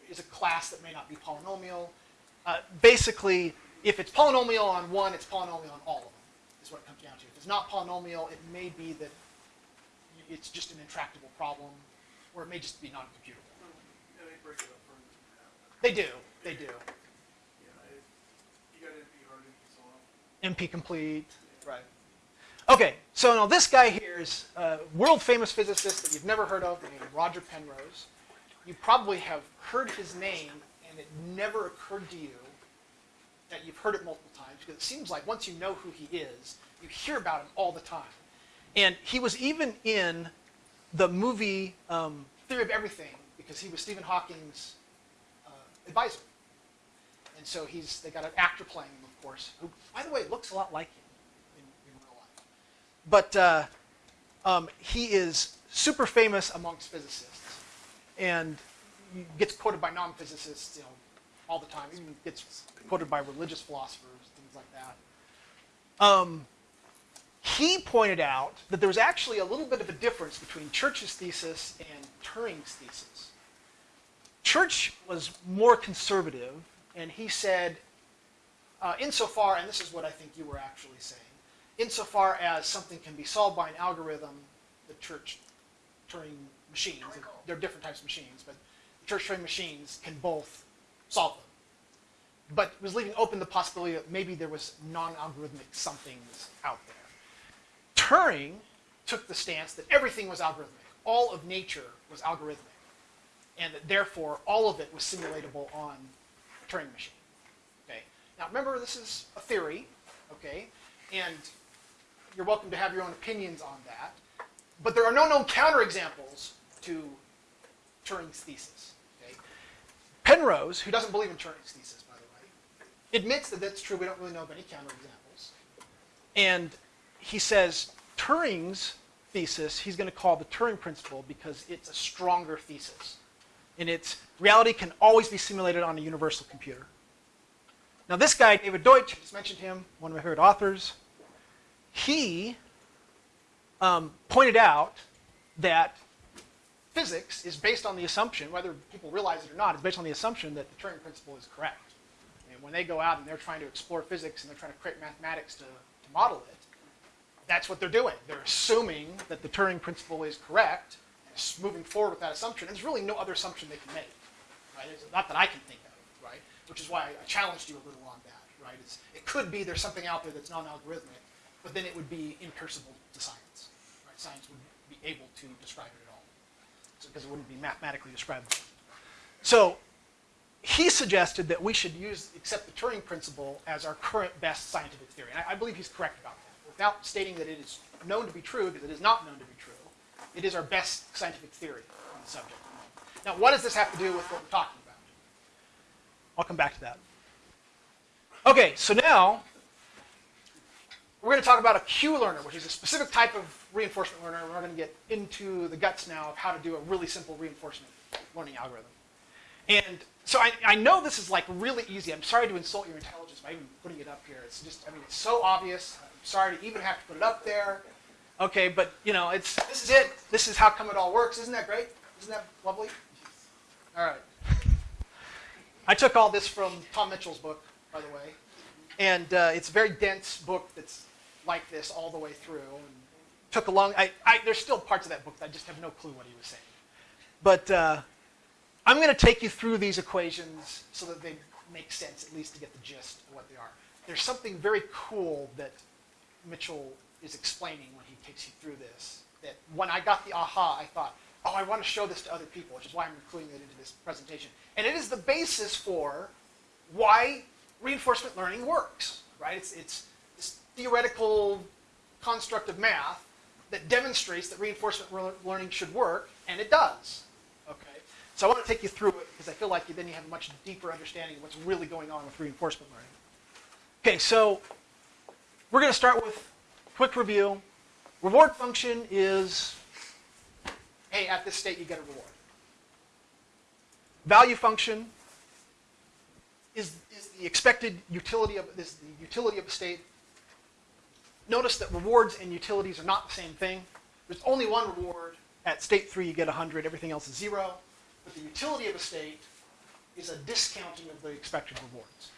is a class that may not be polynomial. Uh, basically, if it's polynomial on one, it's polynomial on all of them, is what it comes down to. If it's not polynomial, it may be that it's just an intractable problem, or it may just be non-computable. Yeah, they break it up for, They do, they do. yeah, it, you got NP hard, NP soft. NP complete. Right. Okay, so now this guy here is a world famous physicist that you've never heard of, named Roger Penrose. You probably have heard his name, and it never occurred to you that you've heard it multiple times, because it seems like once you know who he is, you hear about him all the time. And he was even in the movie um, Theory of Everything, because he was Stephen Hawking's uh, advisor. And so he's they got an actor playing him, course, who, by the way, looks a lot like him in, in real life. But uh, um, he is super famous amongst physicists, and gets quoted by non-physicists, you know, all the time. Even gets quoted by religious philosophers, things like that. Um, he pointed out that there was actually a little bit of a difference between Church's thesis and Turing's thesis. Church was more conservative, and he said, uh, insofar, and this is what I think you were actually saying, insofar as something can be solved by an algorithm, the Church Turing machines, there are different types of machines, but the Church Turing machines can both solve them. But was leaving open the possibility that maybe there was non-algorithmic somethings out there. Turing took the stance that everything was algorithmic. All of nature was algorithmic. And that therefore all of it was simulatable on a Turing machine. Now remember, this is a theory, okay? And you're welcome to have your own opinions on that. But there are no known counterexamples to Turing's thesis. Okay? Penrose, who doesn't believe in Turing's thesis, by the way, admits that that's true. We don't really know of any counterexamples. And he says Turing's thesis, he's going to call the Turing principle because it's a stronger thesis. And it's reality can always be simulated on a universal computer. Now, this guy, David Deutsch, just mentioned him, one of my favorite authors, he um, pointed out that physics is based on the assumption, whether people realize it or not, is based on the assumption that the Turing principle is correct. And when they go out and they're trying to explore physics and they're trying to create mathematics to, to model it, that's what they're doing. They're assuming that the Turing principle is correct, and moving forward with that assumption. And there's really no other assumption they can make, right? It's not that I can think? Which is why I challenged you a little on that, right? It's, it could be there's something out there that's non-algorithmic, but then it would be impersonal to science, right? Science wouldn't be able to describe it at all, because it wouldn't be mathematically describable. So he suggested that we should use accept the Turing principle as our current best scientific theory. And I, I believe he's correct about that. Without stating that it is known to be true, because it is not known to be true, it is our best scientific theory on the subject. Now, what does this have to do with what we're talking about? I'll come back to that. Okay, so now we're going to talk about a Q learner, which is a specific type of reinforcement learner. We're going to get into the guts now of how to do a really simple reinforcement learning algorithm. And so I, I know this is like really easy. I'm sorry to insult your intelligence by even putting it up here. It's just, I mean, it's so obvious. I'm sorry to even have to put it up there. Okay, but you know, it's this is it. This is how come it all works. Isn't that great? Isn't that lovely? All right. I took all this from Tom Mitchell's book, by the way, and uh, it's a very dense book that's like this all the way through. And took a long. I, I, there's still parts of that book that I just have no clue what he was saying. But uh, I'm going to take you through these equations so that they make sense, at least to get the gist of what they are. There's something very cool that Mitchell is explaining when he takes you through this. That when I got the aha, I thought, oh, I want to show this to other people, which is why I'm including it into this presentation. And it is the basis for why reinforcement learning works, right? It's, it's this theoretical construct of math that demonstrates that reinforcement learning should work, and it does. Okay, so I want to take you through it because I feel like then you have a much deeper understanding of what's really going on with reinforcement learning. Okay, so we're going to start with quick review. Reward function is, hey, at this state you get a reward. Value function is, is the expected utility of is the utility of a state. Notice that rewards and utilities are not the same thing. There's only one reward. At state three, you get 100. Everything else is zero. But the utility of a state is a discounting of the expected rewards.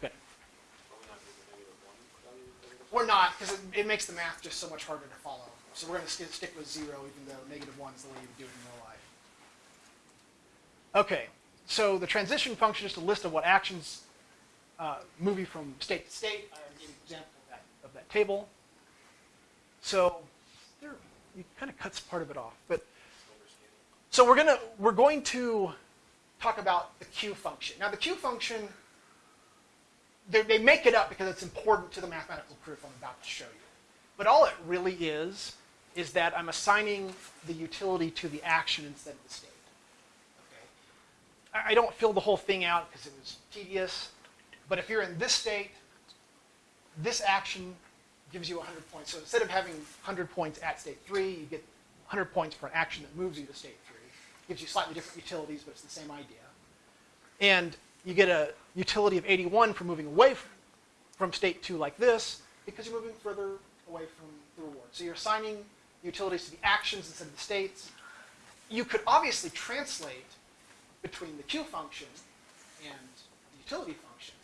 Good. Are we not doing the negative one value? negative We're not, because it, it makes the math just so much harder to follow. So we're going to st stick with zero, even though negative one is the way you would do it in real life. Okay, so the transition function is a list of what actions uh, move you from state to state. I already gave an example of that, of that table. So there, it kind of cuts part of it off. But so we're gonna we're going to talk about the Q function. Now the Q function, they make it up because it's important to the mathematical proof I'm about to show you. But all it really is is that I'm assigning the utility to the action instead of the state. Okay. I, don't fill the whole thing out because it was tedious. But if you're in this state, this action gives you 100 points. So instead of having 100 points at state 3, you get 100 points for an action that moves you to state 3. It Gives you slightly different utilities, but it's the same idea. And you get a utility of 81 for moving away from, from state 2 like this, because you're moving further away from the reward. So you're assigning utilities to the actions instead of the states. You could obviously translate between the Q function and the utility function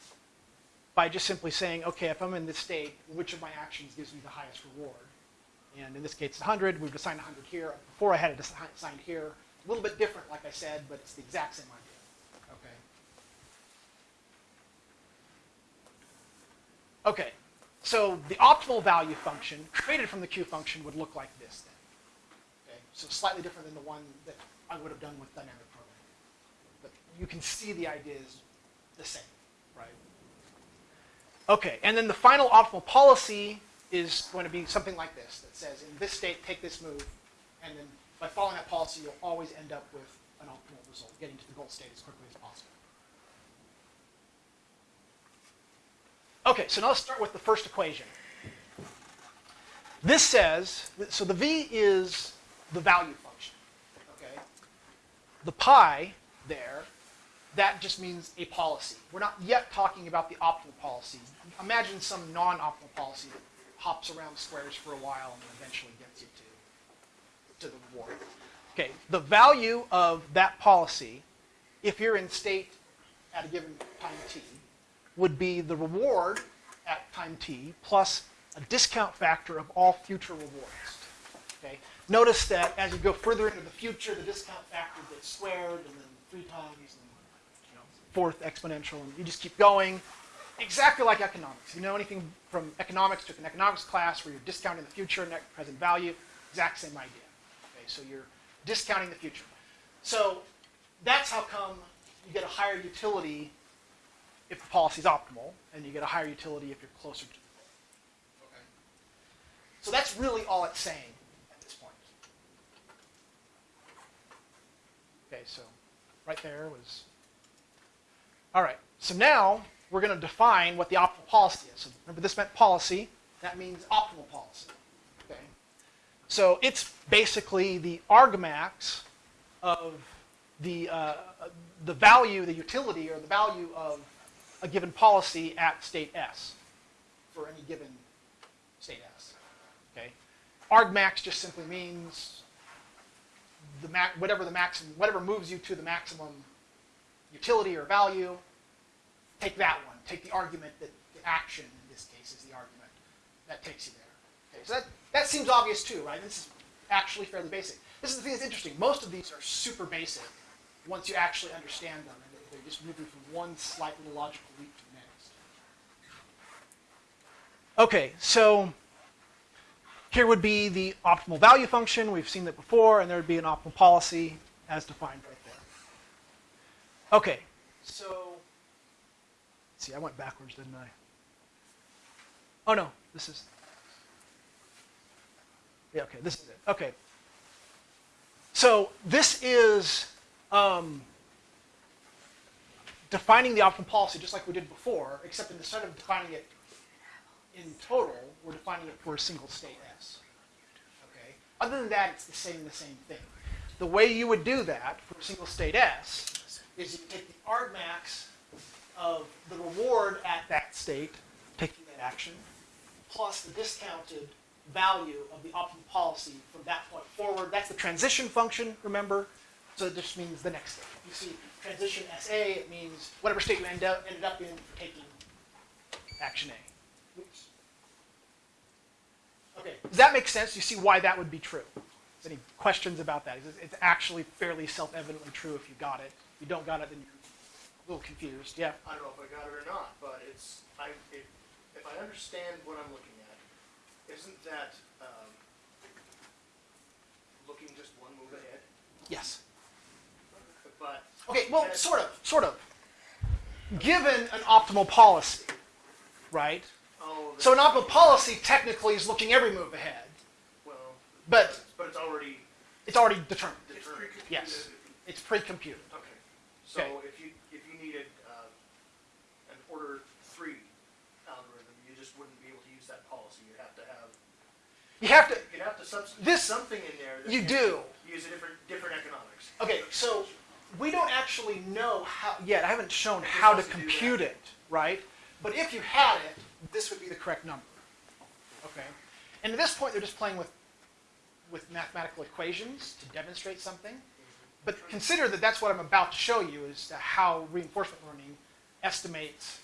by just simply saying, okay, if I'm in this state, which of my actions gives me the highest reward? And in this case, it's 100. We've assigned 100 here. Before I had it assigned here. A little bit different, like I said, but it's the exact same idea. Okay. Okay. So the optimal value function created from the Q function would look like this then. Okay. So slightly different than the one that I would have done with dynamic programming. But you can see the idea is the same, right? Okay, and then the final optimal policy is going to be something like this that says in this state, take this move, and then by following that policy, you'll always end up with an optimal result, getting to the goal state as quickly as possible. Okay, so now let's start with the first equation. This says, so the v is the value function, okay? The pi there, that just means a policy. We're not yet talking about the optimal policy. Imagine some non-optimal policy that hops around squares for a while and eventually gets you to, to the reward. Okay, the value of that policy, if you're in state at a given time t, would be the reward at time t plus a discount factor of all future rewards. Okay? Notice that as you go further into the future, the discount factor gets squared and then three times and you know, fourth exponential, and you just keep going. Exactly like economics. You know anything from economics, took an economics class where you're discounting the future, net present value, exact same idea. Okay, so you're discounting the future. So that's how come you get a higher utility if the policy is optimal, and you get a higher utility if you're closer to the goal. Okay. So that's really all it's saying at this point. Okay, so right there was. All right, so now we're going to define what the optimal policy is. So remember, this meant policy. That means optimal policy. Okay. So it's basically the argmax of the uh, the value, the utility, or the value of a given policy at state S for any given state S. Okay. Argmax just simply means the whatever the maximum, whatever moves you to the maximum utility or value. Take that one. Take the argument that the action in this case is the argument that takes you there. Okay, so that, that seems obvious too, right? This is actually fairly basic. This is the thing that's interesting. Most of these are super basic once you actually understand them, just moving from one slight little logical leap to the next. Okay, so here would be the optimal value function. We've seen that before, and there would be an optimal policy as defined right there. Okay, so see, I went backwards, didn't I? Oh no, this is. Yeah, okay, this is it. Okay. So this is um, defining the optimal policy just like we did before, except instead of defining it in total, we're defining it for a single state S. Okay. Other than that, it's the same, the same thing. The way you would do that for a single state S is you take the argmax of the reward at that state, taking that action, plus the discounted value of the optimal policy from that point forward. That's the transition function, remember? So it just means the next state. You see transition SA, it means whatever state you end up, ended up in for taking action A. Oops. Okay, does that make sense? You see why that would be true? Any questions about that? It's- actually fairly self-evidently true if you got it. If you don't got it, then you're a little confused. Yeah. I don't know if I got it or not, but it's, I, if, if I understand what I'm looking at, isn't that, um, looking just one move ahead? Yes. But. Okay, well, sort of, sort of. Given an optimal policy, right? Oh, So an optimal policy technically is looking every move ahead, well, but but it's already it's already determined. It's determined. pre-computed. Yes. It's pre-computed. Okay, so Okay. if you, if you needed, uh, an order three algorithm, you just wouldn't be able to use that policy, you'd have to have, You have to. you'd have to substitute This- something in there that. You do. Use a different, different economics. Okay, so we don't actually know how yet. I haven't shown how to to compute it, right? But if you had it, this would be the correct number. Okay, and at this point, they're just playing with with mathematical equations to demonstrate something. But consider that that's what I'm about to show you is how reinforcement learning estimates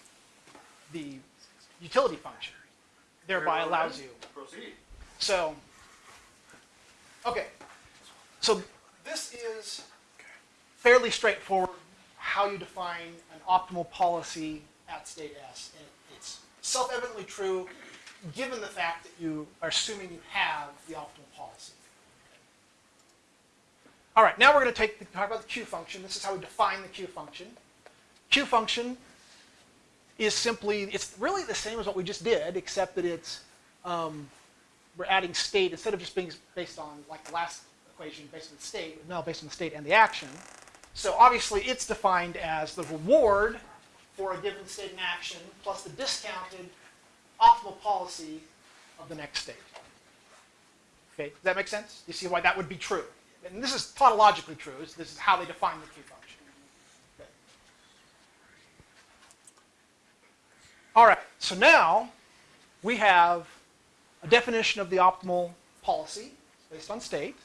the utility function, thereby allows you Proceed. so, okay. So this is fairly straightforward how you define an optimal policy at state S. And it's self-evidently true given the fact that you are assuming you have the optimal policy. All right, now we're going to take the, talk about the Q function. This is how we define the Q function. Q function is simply, it's really the same as what we just did, except that it's um, we're adding state instead of just being based on like the last equation based on the state, now based on the state and the action. So obviously it's defined as the reward for a given state and action plus the discounted optimal policy of the next state. Okay, does that make sense? You see why that would be true? And this is tautologically true. This is how they define the Q function. Okay. All right, so now we have a definition of the optimal policy based on state.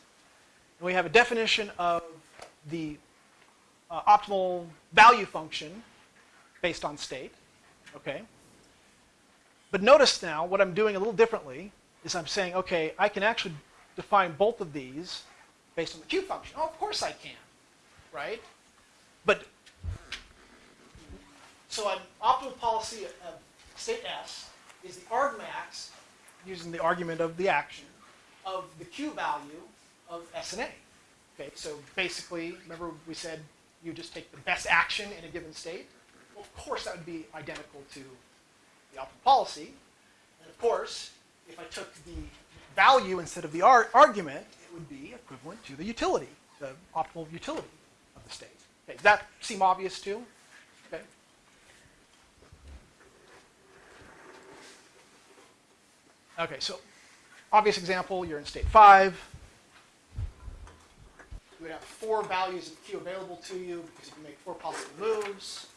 And we have a definition of the uh, optimal value function based on state. Okay. But notice now what I'm doing a little differently is I'm saying, okay, I can actually define both of these based on the Q function. Oh, of course I can, right? But so an optimal policy of state S is the argmax, using the argument of the action, of the Q value of S and A. Okay, so basically, remember we said you just take the best action in a given state. Well, of course, that would be identical to the optimal policy. And of course, if I took the value instead of the ar- argument, it would be equivalent to the utility, the optimal utility of the state. Okay, does that seem obvious too? Okay. Okay, so obvious example, you're in state five. You would have four values of Q available to you because you can make four possible moves.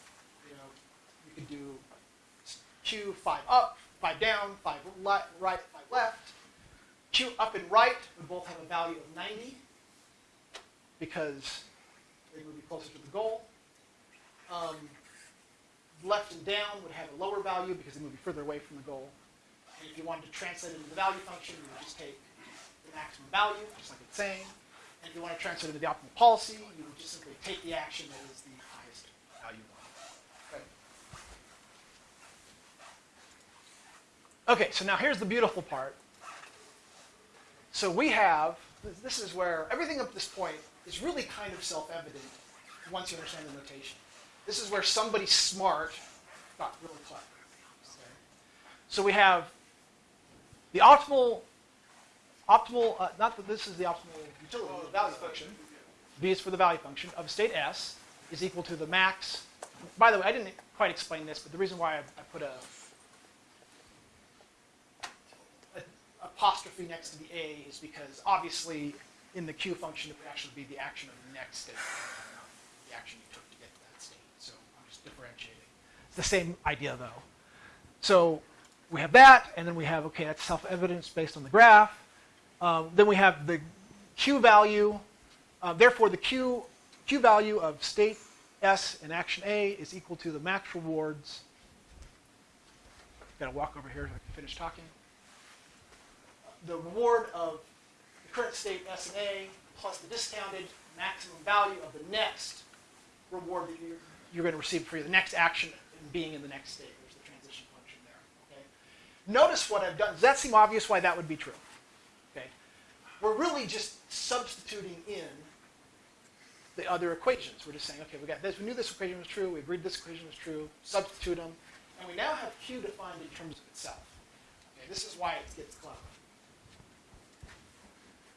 You know, you could do Q five up, five down, five right, five left. Q up and right would both have a value of 90 because they would be closer to the goal. Um, left and down would have a lower value because they would be further away from the goal. And if you wanted to translate it into the value function, you would just take the maximum value, just like it's saying. And if you want to translate it into the optimal policy, you would just simply take the action that is the highest value one. Okay. Okay, so now here's the beautiful part. So we have, this is where everything up to this point is really kind of self-evident once you understand the notation. This is where somebody smart got really clever. So we have the optimal, optimal, uh, not that this is the optimal utility, the value function. V is for the value function of state S is equal to the max. By the way, I didn't quite explain this, but the reason why I, I put a, a apostrophe next to the A is because obviously in the Q function it would actually be the action of the next state, the action you took to get to that state. So I'm just differentiating. It's the same idea though. So we have that, and then we have, okay, that's self-evidence based on the graph. Um, then we have the Q value. Uh, therefore, the Q, Q value of state S in action A is equal to the max rewards. Got to walk over here so I can finish talking. The reward of the current state S and A plus the discounted maximum value of the next reward that you're, you're going to receive for the next action in being in the next state. There's the transition function there. Okay. Notice what I've done. Does that seem obvious why that would be true? We're really just substituting in the other equations. We're just saying, okay, we got this. We knew this equation was true. We agreed this equation was true. Substitute them, and we now have Q defined in terms of itself. Okay, this is why it gets clever.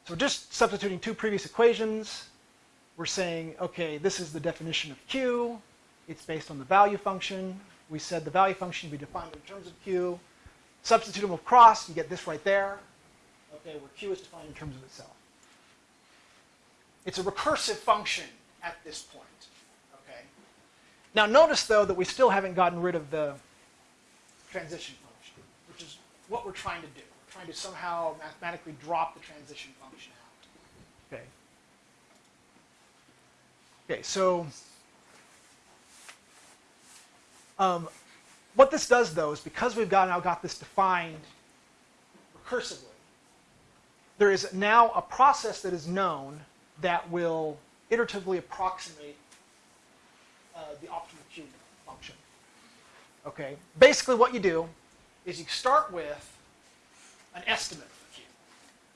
So we're just substituting two previous equations. We're saying, okay, this is the definition of Q. It's based on the value function. We said the value function would be defined in terms of Q. Substitute them across, you get this right there. Okay, where Q is defined in terms of itself. It's a recursive function at this point. Okay. Now notice though that we still haven't gotten rid of the transition function, which is what we're trying to do. We're trying to somehow mathematically drop the transition function out. Okay. Okay, so um, what this does though is because we've got, now got this defined recursively, there is now a process that is known that will iteratively approximate uh, the optimal Q function. Okay, basically what you do is you start with an estimate for Q.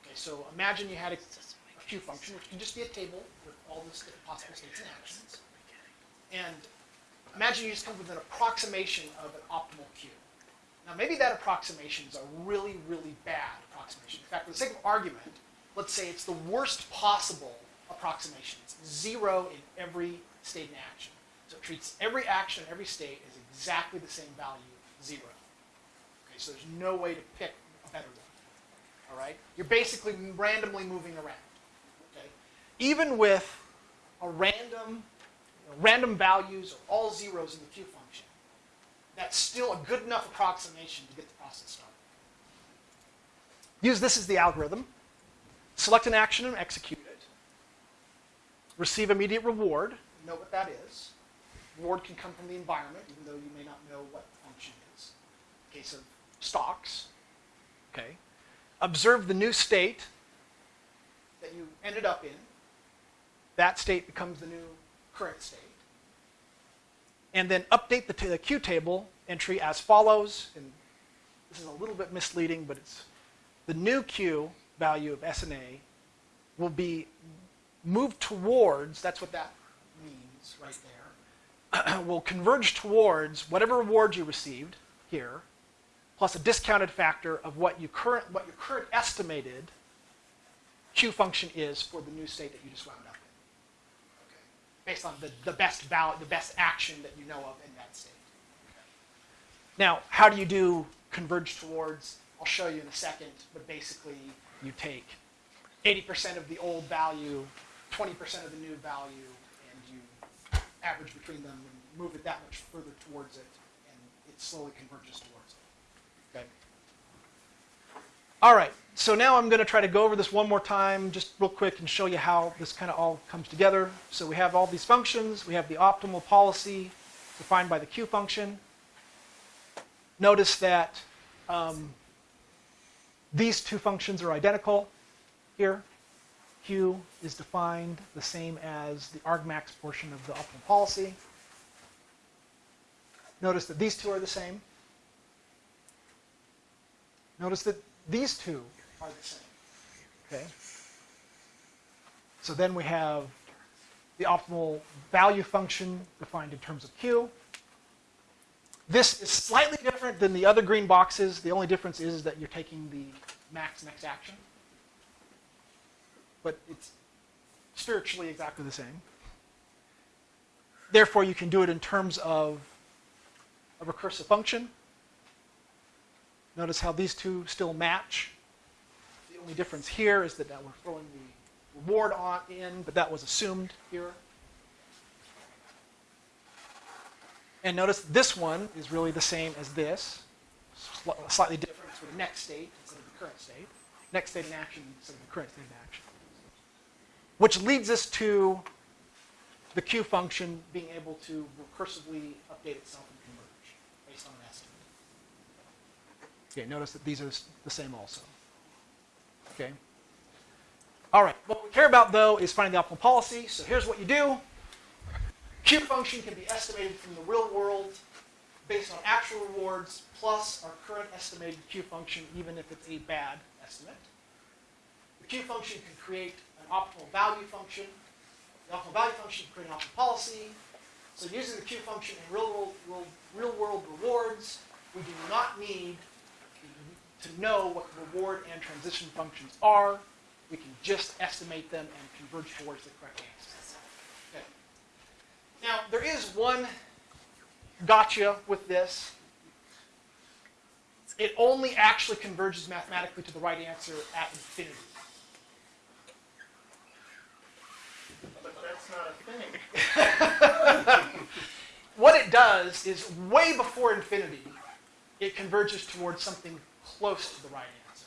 Okay, so imagine you had a, a Q function, which can just be a table with all the possible states and actions. And imagine you just come up with an approximation of an optimal Q. Now maybe that approximation is a really, really bad approximation. In fact, for the sake of argument, let's say it's the worst possible approximation. It's zero in every state and action. So it treats every action, in every state as exactly the same value, zero. Okay, so there's no way to pick a better one. All right? You're basically randomly moving around. Okay? Even with a random, you know, random values or all zeros in the Q function, that's still a good enough approximation to get the process started. Use this as the algorithm. Select an action and execute it. Receive immediate reward. Know what that is. Reward can come from the environment, even though you may not know what function is. In case of stocks. Okay. Observe the new state that you ended up in. That state becomes the new current state. And then update the, the Q table entry as follows. And this is a little bit misleading, but it's the new Q value of S and A will be moved towards, that's what that means, right there will converge towards whatever reward you received here, plus a discounted factor of what you current what your current estimated Q function is for the new state that you just wound up. Based on the, the best value, the best action that you know of in that state. Now, how do you do converge towards? I'll show you in a second, but basically you take 80% of the old value, 20% of the new value, and you average between them and move it that much further towards it, and it slowly converges towards it. Okay. All right, so now I'm going to try to go over this one more time, just real quick, and show you how this kind of all comes together. So we have all these functions. We have the optimal policy defined by the Q function. Notice that um, these two functions are identical here. Q is defined the same as the argmax portion of the optimal policy. Notice that these two are the same. Notice that these two are the same. Okay. So then we have the optimal value function defined in terms of Q. This is slightly different than the other green boxes. The only difference is that you're taking the max next action. But it's spiritually exactly the same. Therefore, you can do it in terms of a recursive function. Notice how these two still match. Only difference here is that now we're throwing the reward on in, but that was assumed here. And notice this one is really the same as this, sli- slightly different for the next state instead of the current state. Next state in action instead of the current state in action. Which leads us to the Q function being able to recursively update itself and converge based on an estimate. Okay, notice that these are the same also. Okay. All right, what we care about though is finding the optimal policy. So here's what you do. Q function can be estimated from the real world based on actual rewards plus our current estimated Q function, even if it's a bad estimate. The Q function can create an optimal value function. The optimal value function can create an optimal policy. So using the Q function in real world, real, real world rewards, we do not need to know what the reward and transition functions are. We can just estimate them and converge towards the correct answer. Okay. Now, there is one gotcha with this. It only actually converges mathematically to the right answer at infinity. But that's not a thing. What it does is way before infinity, it converges towards something close to the right answer.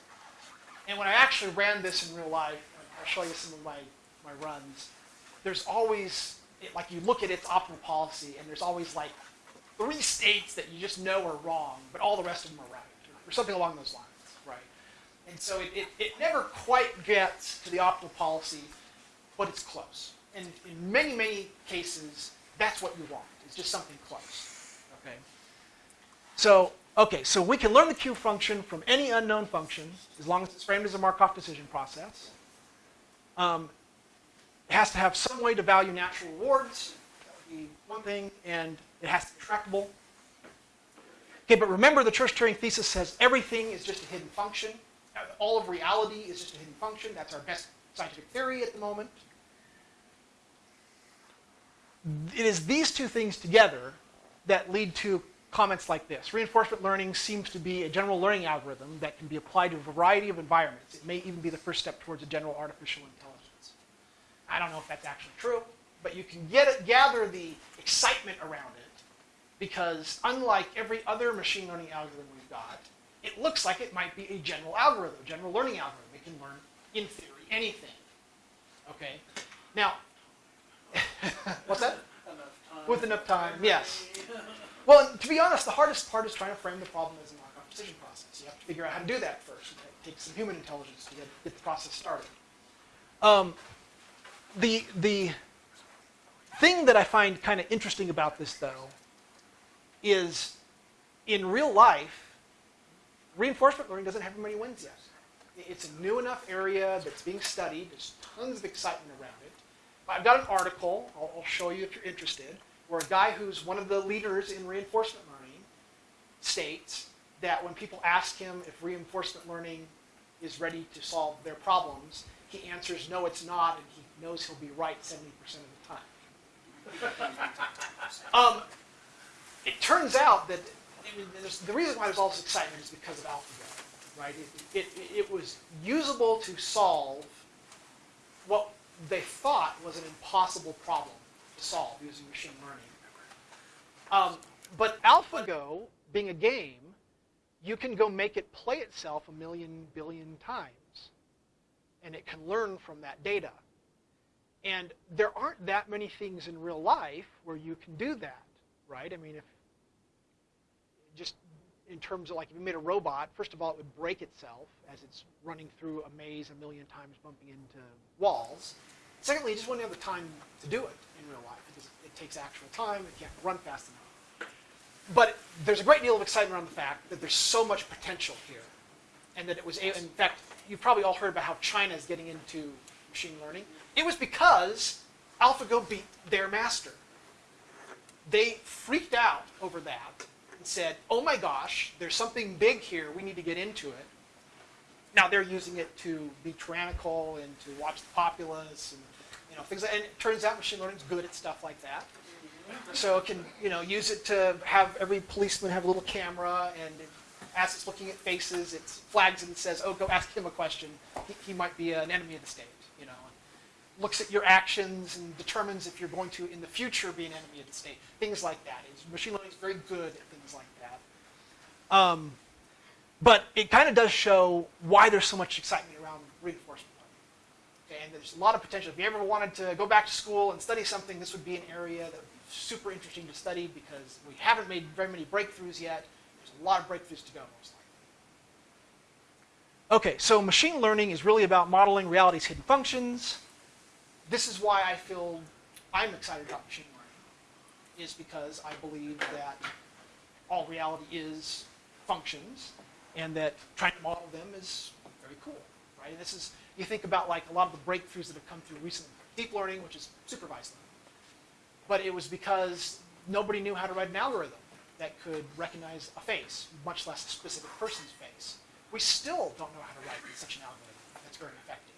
And when I actually ran this in real life, I'll show you some of my, my runs, there's always, it, like you look at its optimal policy, and there's always like three states that you just know are wrong, but all the rest of them are right, or something along those lines, right? And so it, it, it never quite gets to the optimal policy, but it's close. And in many, many cases, that's what you want. It's just something close. Okay. So, okay, so we can learn the Q function from any unknown function as long as it's framed as a Markov decision process. Um, it has to have some way to value natural rewards. That would be one thing, and it has to be tractable. Okay, but remember the Church-Turing thesis says everything is just a hidden function. All of reality is just a hidden function. That's our best scientific theory at the moment. It is these two things together that lead to comments like this. Reinforcement learning seems to be a general learning algorithm that can be applied to a variety of environments. It may even be the first step towards a general artificial intelligence. I don't know if that's actually true, but you can get it, gather the excitement around it because unlike every other machine learning algorithm we've got, it looks like it might be a general algorithm, a general learning algorithm. It can learn, in theory, anything. Okay? Now, what's that? Enough time. With enough time, yes. Well, to be honest, the hardest part is trying to frame the problem as a Markov decision process. You have to figure out how to do that first. It takes some human intelligence to get, get the process started. Um, the, the thing that I find kind of interesting about this, though, is in real life, reinforcement learning doesn't have many wins yet. It's a new enough area that's being studied. There's tons of excitement around it. I've got an article, I'll, I'll show you if you're interested, where a guy who's one of the leaders in reinforcement learning states that when people ask him if reinforcement learning is ready to solve their problems, he answers no, it's not, and he knows he'll be right 70% of the time. um, it turns out that I mean, the reason why there's all this excitement is because of AlphaGo, right? It, it, it was usable to solve what they thought was an impossible problem to solve using machine learning. Um, but AlphaGo, being a game, you can go make it play itself a million billion times, and it can learn from that data. And there aren't that many things in real life where you can do that, right? I mean, if just in terms of like if you made a robot, first of all, it would break itself as it's running through a maze a million times, bumping into walls. Secondly, you just wouldn't have the time to do it in real life because it takes actual time. It can't run fast enough. But there's a great deal of excitement around the fact that there's so much potential here, and that it was. In fact, you've probably all heard about how China is getting into machine learning. It was because AlphaGo beat their master. They freaked out over that and said, "Oh my gosh, there's something big here. We need to get into it." Now they're using it to be tyrannical and to watch the populace and you know things. Like, and it turns out machine learning is good at stuff like that. So it can you know use it to have every policeman have a little camera and it, as it's looking at faces, it flags and says, "Oh, go ask him a question. He, he might be an enemy of the state." You know, looks at your actions and determines if you're going to in the future be an enemy of the state. Things like that. It's, machine learning is very good at things like that. Um, but it kind of does show why there's so much excitement around reinforcement. Okay, and there's a lot of potential. If you ever wanted to go back to school and study something, this would be an area that would be super interesting to study because we haven't made very many breakthroughs yet. There's a lot of breakthroughs to go, most likely. Okay, so machine learning is really about modeling reality's hidden functions. This is why I feel I'm excited about machine learning, is because I believe that all reality is functions, and that trying to model them is very cool, right? And this is, you think about like a lot of the breakthroughs that have come through recently, deep learning, which is supervised learning. But it was because nobody knew how to write an algorithm that could recognize a face, much less a specific person's face. We still don't know how to write such an algorithm that's very effective.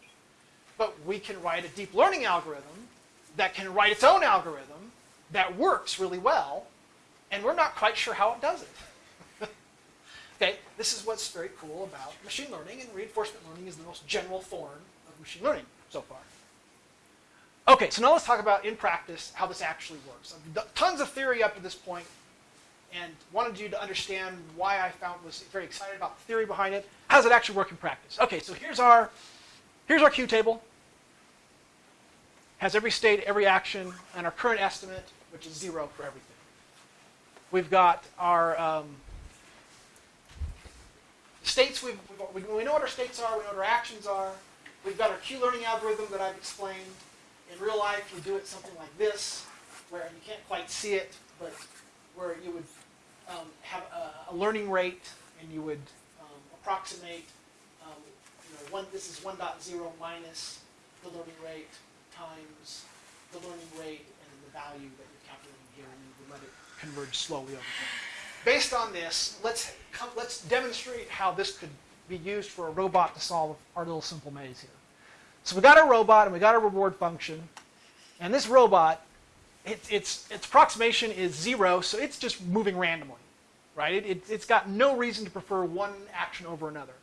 But we can write a deep learning algorithm that can write its own algorithm that works really well, and we're not quite sure how it does it. Okay, this is what's very cool about machine learning, and reinforcement learning is the most general form of machine learning so far. Okay, so now let's talk about in practice how this actually works. I've done tons of theory up to this point, and wanted you to understand why I found was very excited about the theory behind it. How does it actually work in practice? Okay, so here's our here's our Q table. Has every state, every action, and our current estimate, which is zero for everything. We've got our um, states. We've, we've, we know what our states are. We know what our actions are. We've got our Q-learning algorithm that I've explained. In real life, you do it something like this, where you can't quite see it, but where you would um, have a, a, learning rate, and you would um, approximate. Um, you know, one. This is 1.0 minus the learning rate times the learning rate and the value that you're calculating here, and you would let it converge slowly over time. Based on this, let's come, let's demonstrate how this could be used for a robot to solve our little simple maze here. So we got our robot and we got our reward function, and this robot, it, its its approximation is zero, so it's just moving randomly, right? It, it, it's got no reason to prefer one action over another.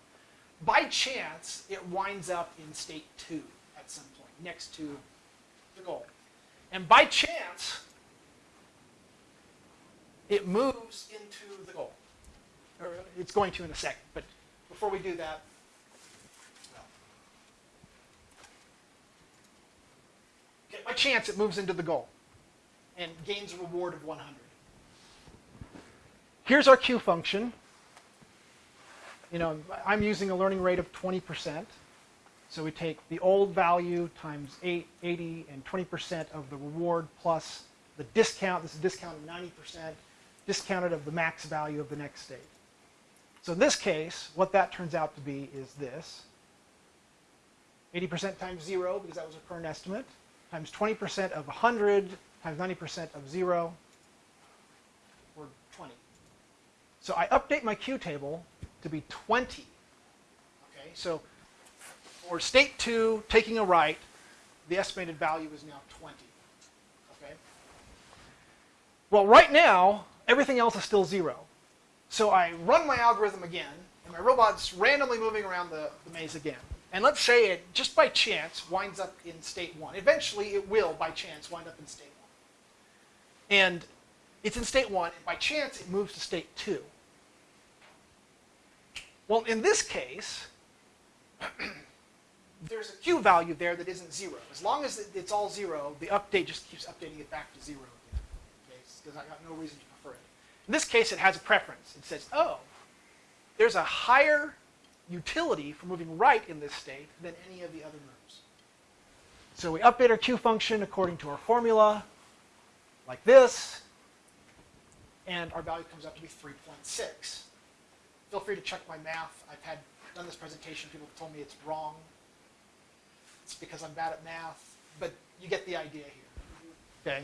By chance, it winds up in state two at some point, next to the goal. And by chance, it moves into the goal. Or uh, it's going to in a second, but before we do that. Okay, by chance, it moves into the goal and gains a reward of 100. Here's our Q function. You know, I'm using a learning rate of 20%. So we take the old value times 8, 80 and 20% of the reward plus the discount. This is discount of 90%, discounted of the max value of the next state. So in this case, what that turns out to be is this. 80% times 0, because that was a current estimate, times 20% of 100 times 90% of 0, or 20. So I update my Q table to be 20. Okay, so for state 2, taking a right, the estimated value is now 20. Okay? Well, right now, everything else is still 0. So I run my algorithm again, and my robot's randomly moving around the, the maze again. And let's say it, just by chance, winds up in state 1. Eventually, it will, by chance, wind up in state 1. And it's in state 1, and by chance, it moves to state 2. Well, in this case, there's a Q value there that isn't 0. As long as it's all 0, the update just keeps updating it back to 0 again. Okay, because I got no reason to. In this case, it has a preference. It says, oh, there's a higher utility for moving right in this state than any of the other moves. So we update our Q function according to our formula, like this, and our value comes up to be 3.6. Feel free to check my math. I've had done this presentation. People have told me it's wrong. It's because I'm bad at math, but you get the idea here. Okay.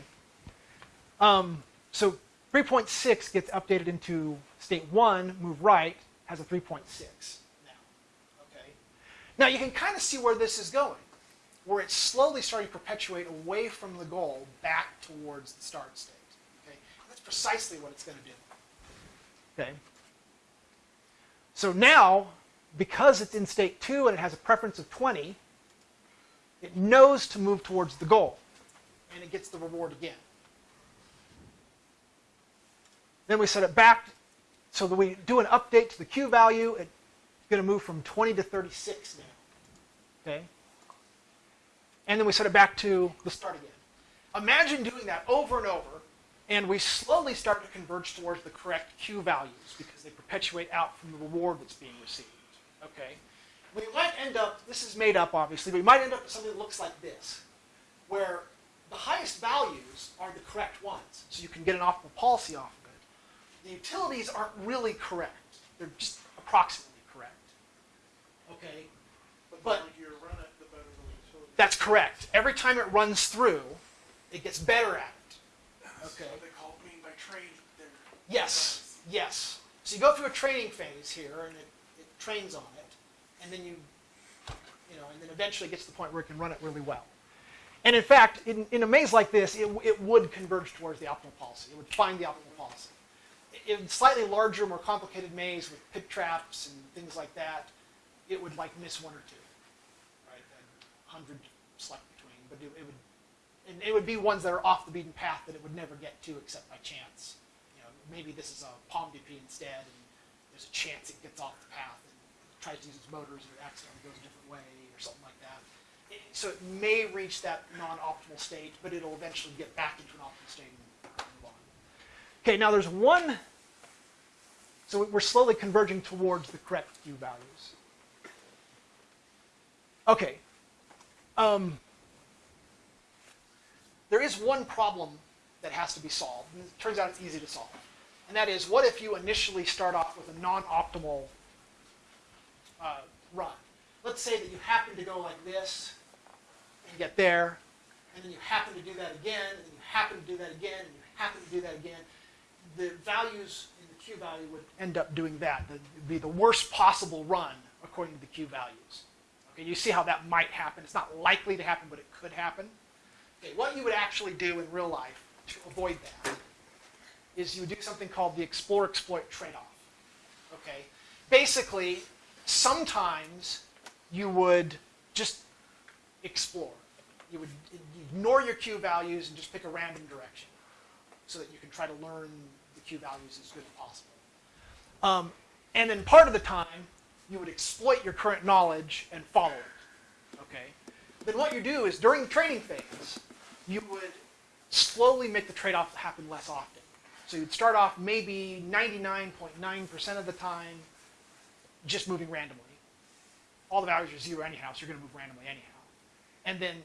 Um, so 3.6 gets updated into state 1, move right, has a 3.6 now. Okay. Now you can kind of see where this is going, where it's slowly starting to perpetuate away from the goal back towards the start state. Okay. That's precisely what it's going to do. Okay. So now, because it's in state 2 and it has a preference of 20, it knows to move towards the goal, and it gets the reward again. Then we set it back so that we do an update to the Q value. It's going to move from 20 to 36 now. Okay? And then we set it back to the start again. Imagine doing that over and over, and we slowly start to converge towards the correct Q values because they perpetuate out from the reward that's being received. Okay? We might end up, this is made up obviously, but we might end up with something that looks like this, where the highest values are the correct ones, so you can get an optimal policy off. The utilities aren't really correct. They're just approximately correct. Okay? But But- you run it, the better the utility. That's correct. Every time it runs through, it gets better at it. Okay. what they call it mean by training there. Yes, yes. So you go through a training phase here, and it, it trains on it, and then you, you know, and then eventually gets to the point where it can run it really well. And in fact, in, in a maze like this, it, it would converge towards the optimal policy. It would find the optimal policy. In slightly larger, more complicated maze with pit traps and things like that, it would like miss one or two, right? A hundred select between, but it, it would, and it would be ones that are off the beaten path that it would never get to except by chance. You know, maybe this is a POMDP instead, and there's a chance it gets off the path and tries to use its motors, and it accidentally goes a different way or something like that. It, so it may reach that non-optimal state, but it'll eventually get back into an optimal state. Okay, now there's one. So we're slowly converging towards the correct Q values. Okay. Um, there is one problem that has to be solved, and it turns out it's easy to solve. And that is, what if you initially start off with a non-optimal uh, run? Let's say that you happen to go like this, and get there, and then you happen to do that again, and you happen to do that again, and you happen to do that again. The values in the Q value would end up doing that. It would be the worst possible run according to the Q values. Okay, you see how that might happen. It's not likely to happen, but it could happen. Okay, what you would actually do in real life to avoid that is you would do something called the explore exploit trade-off. Okay, basically, sometimes you would just explore. You would ignore your Q values and just pick a random direction so that you can try to learn the Q values as good as possible. Um, and then part of the time, you would exploit your current knowledge and follow it. Okay? Then what you do is during the training phase, you would slowly make the trade-off happen less often. So you'd start off maybe 99.9% of the time just moving randomly. All the values are zero anyhow, so you're going to move randomly anyhow. And then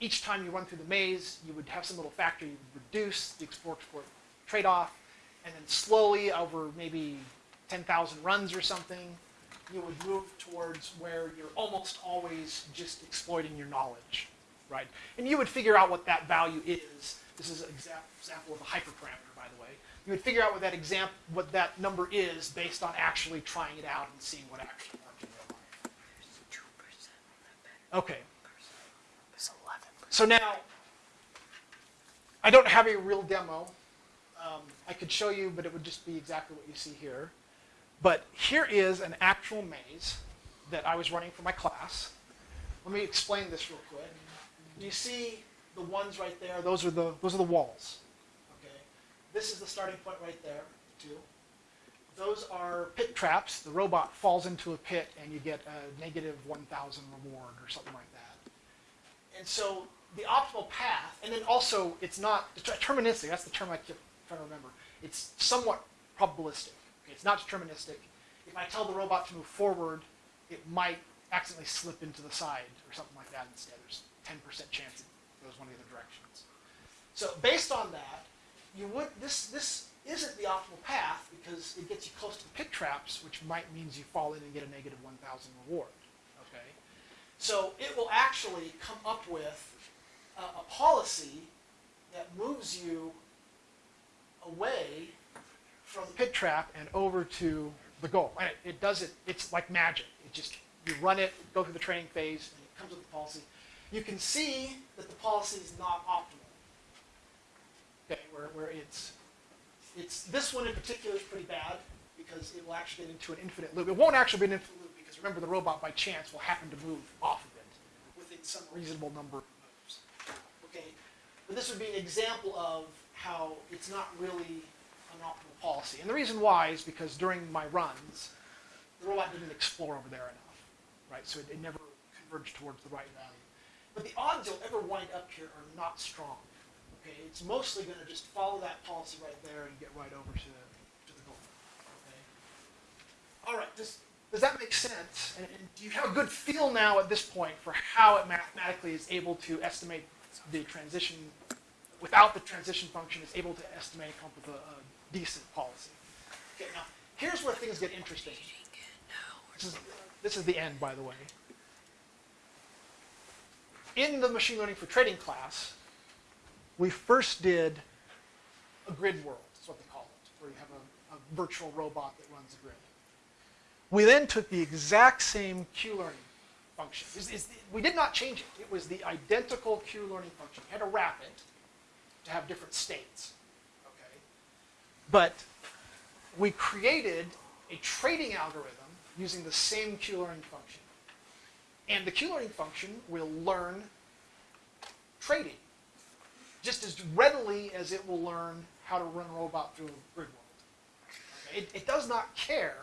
each time you run through the maze, you would have some little factor you would reduce the explore exploit trade-off, and then slowly over maybe 10,000 runs or something, you would move towards where you're almost always just exploiting your knowledge right? And you would figure out what that value is. This is an example of a hyperparameter, by the way. You would figure out what that exam, what that number is based on actually trying it out and seeing what actually worked in real life. Okay. So now, I don't have a real demo. Um, I could show you, but it would just be exactly what you see here. But here is an actual maze that I was running for my class. Let me explain this real quick. Do you see the ones right there? Those are the those are the walls. Okay. This is the starting point right there, too. Those are pit traps. The robot falls into a pit and you get a negative 1,000 reward or something like that. And so the optimal path, and then also it's not deterministic. That's the term I keep trying to remember. It's somewhat probabilistic. Okay, it's not deterministic. If I tell the robot to move forward, it might accidentally slip into the side or something like that instead. There's 10% chance it goes one of the other directions. So based on that, you would this this isn't the optimal path because it gets you close to the pit traps, which might means you fall in and get a negative 1,000 reward. Okay, so it will actually come up with a, a policy that moves you away from the pit trap and over to the goal. And it, it does it. It's like magic. It just you run it, go through the training phase, and it comes with the policy. You can see that the policy is not optimal. Okay, where, where it's it's this one in particular is pretty bad because it will actually get into an infinite loop. It won't actually be an infinite loop because remember the robot by chance will happen to move off of it within some reasonable number of moves. Okay, but this would be an example of how it's not really an optimal policy. And the reason why is because during my runs, the robot didn't explore over there enough, right? So it, it never converged towards the right value. But the odds you'll ever wind up here are not strong. Okay, it's mostly going to just follow that policy right there and get right over to, to the goal. Okay. All right. Does does that make sense? And, and do you have a good feel now at this point for how it mathematically is able to estimate the transition without the transition function? Is able to estimate and come with a, a decent policy. Okay. Now here's where things get interesting. This is, this is the end, by the way. In the machine learning for trading class, we first did a grid world, is what they call it, where you have a, a virtual robot that runs a grid. We then took the exact same Q-learning function. It's- it's- we did not change it. It was the identical Q-learning function. You had to wrap it to have different states. Okay? But we created a trading algorithm using the same Q-learning function. And the Q-learning function will learn trading just as readily as it will learn how to run a robot through a grid world. Okay? It, it does not care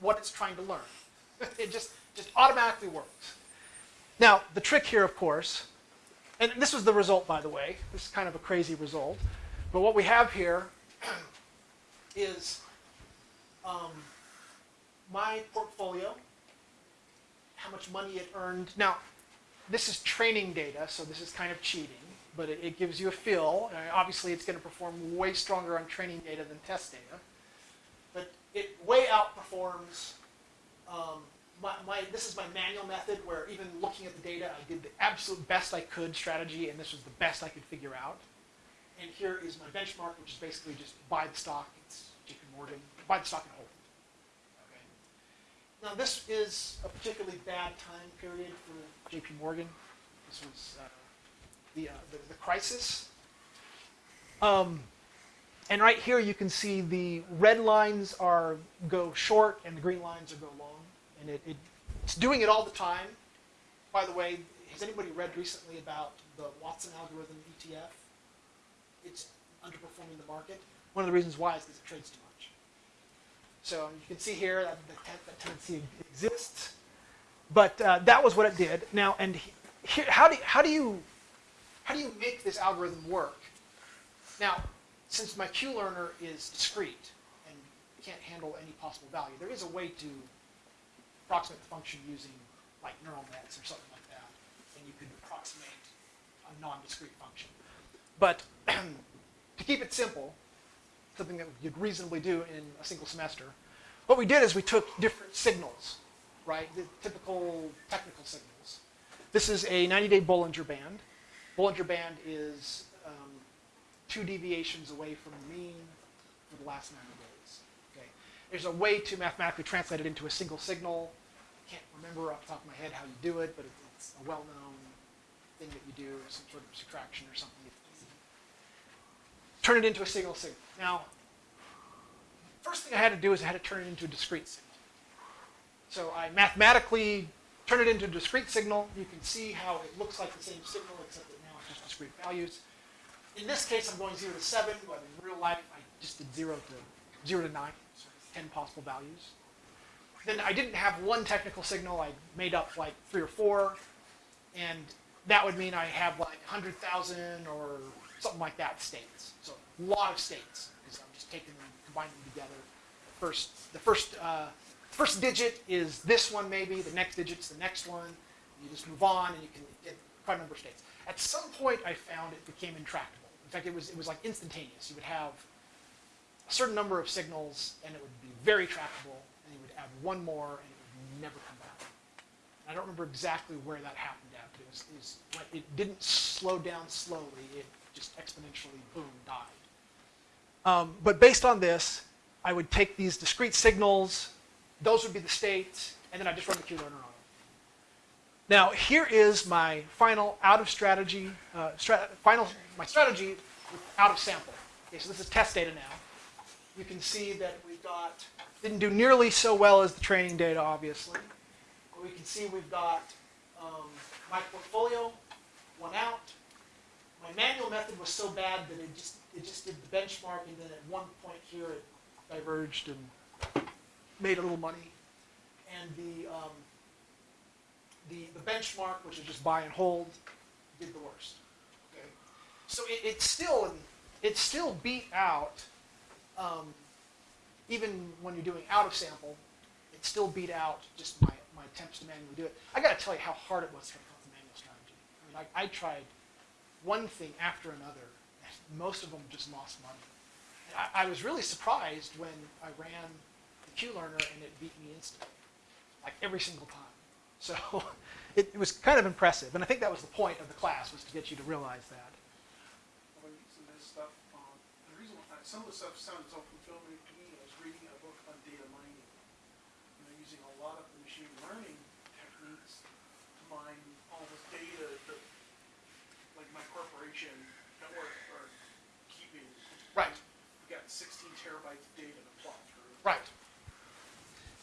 what it's trying to learn. it just, just automatically works. Now, the trick here, of course, and this was the result, by the way. This is kind of a crazy result. But what we have here is um, my portfolio, how much money it earned. Now, this is training data, so this is kind of cheating, but it, it gives you a feel. Obviously, it's going to perform way stronger on training data than test data, but it way outperforms. Um, my, my, this is my manual method where even looking at the data, I did the absolute best I could strategy, and this was the best I could figure out. And here is my benchmark, which is basically just buy the stock. It's JP Morgan. Buy the stock and hold it. Okay. Now this is a particularly bad time period for JP Morgan. This was uh, the, uh, the, the crisis. Um, and right here you can see the red lines are go short and the green lines are go long. And it, it, it's doing it all the time. By the way, has anybody read recently about the Watson algorithm ETF? It's underperforming the market. One of the reasons why is because it trades too much. So you can see here that the that tendency exists. But uh, that was what it did. Now, and how do how do you how do you make this algorithm work? Now, since my Q learner is discrete and can't handle any possible value, there is a way to approximate the function using like neural nets or something like that, and you could approximate a non-discrete function. But to keep it simple, something that you'd reasonably do in a single semester, what we did is we took different signals, right? The typical technical signals. This is a 90-day Bollinger Band. Bollinger Band is um, two deviations away from the mean for the last 90 days. Okay. There's a way to mathematically translate it into a single signal. I can't remember off the top of my head how you do it, but it- it's a well-known thing that you do, some sort of subtraction or something. Turn it into a single signal. Now, first thing I had to do is I had to turn it into a discrete signal. So I mathematically turn it into a discrete signal. You can see how it looks like the same signal, except that now it's just discrete values. In this case, I'm going 0 to 7, but in real life, I just did 0 to 0 to 9, so 10 possible values. Then I didn't have one technical signal. I made up like three or four, and that would mean I have like 100,000 or something like that states. So a lot of states, because I'm just taking them, combining them together. First, the first, uh, first digit is this one maybe, the next digit's the next one. You just move on and you can get quite a number of states. At some point I found it became intractable. In fact, it was, it was like instantaneous. You would have a certain number of signals and it would be very tractable, and you would add one more and it would never come back. I don't remember exactly where that happened at, it was, it was it didn't slow down slowly. It just exponentially, boom, died. Um, but based on this, I would take these discrete signals, those would be the states, and then I just run the Q-learner on them. Now, here is my final out of strategy, uh, final, my strategy out of sample. Okay, so this is test data now. You can see that we've got, didn't do nearly so well as the training data, obviously. But we can see we've got um, my portfolio, one out. My manual method was so bad that it just, it just did the benchmark, and then at one point here it diverged and made a little money. And the, um, the, the benchmark, which is just buy and hold, did the worst. Okay, so it, it still it still beat out, um, even when you're doing out of sample, it still beat out just my, my attempts to manually do it. I got to tell you how hard it was to come up with a manual strategy. I mean, I, I tried one thing after another, and most of them just lost money. I, I was really surprised when I ran the Q learner and it beat me instantly, like every single time. So it, it was kind of impressive, and I think that was the point of the class was to get you to realize that. This stuff, um, the reason why, some of the stuff sounded so fulfilling to me, I was reading a book on data mining. And they're using a lot of the machine learning techniques to mine all this data that, like my corporation that we're, keeping. Right. We got sixteen terabytes of data to plot through. Right.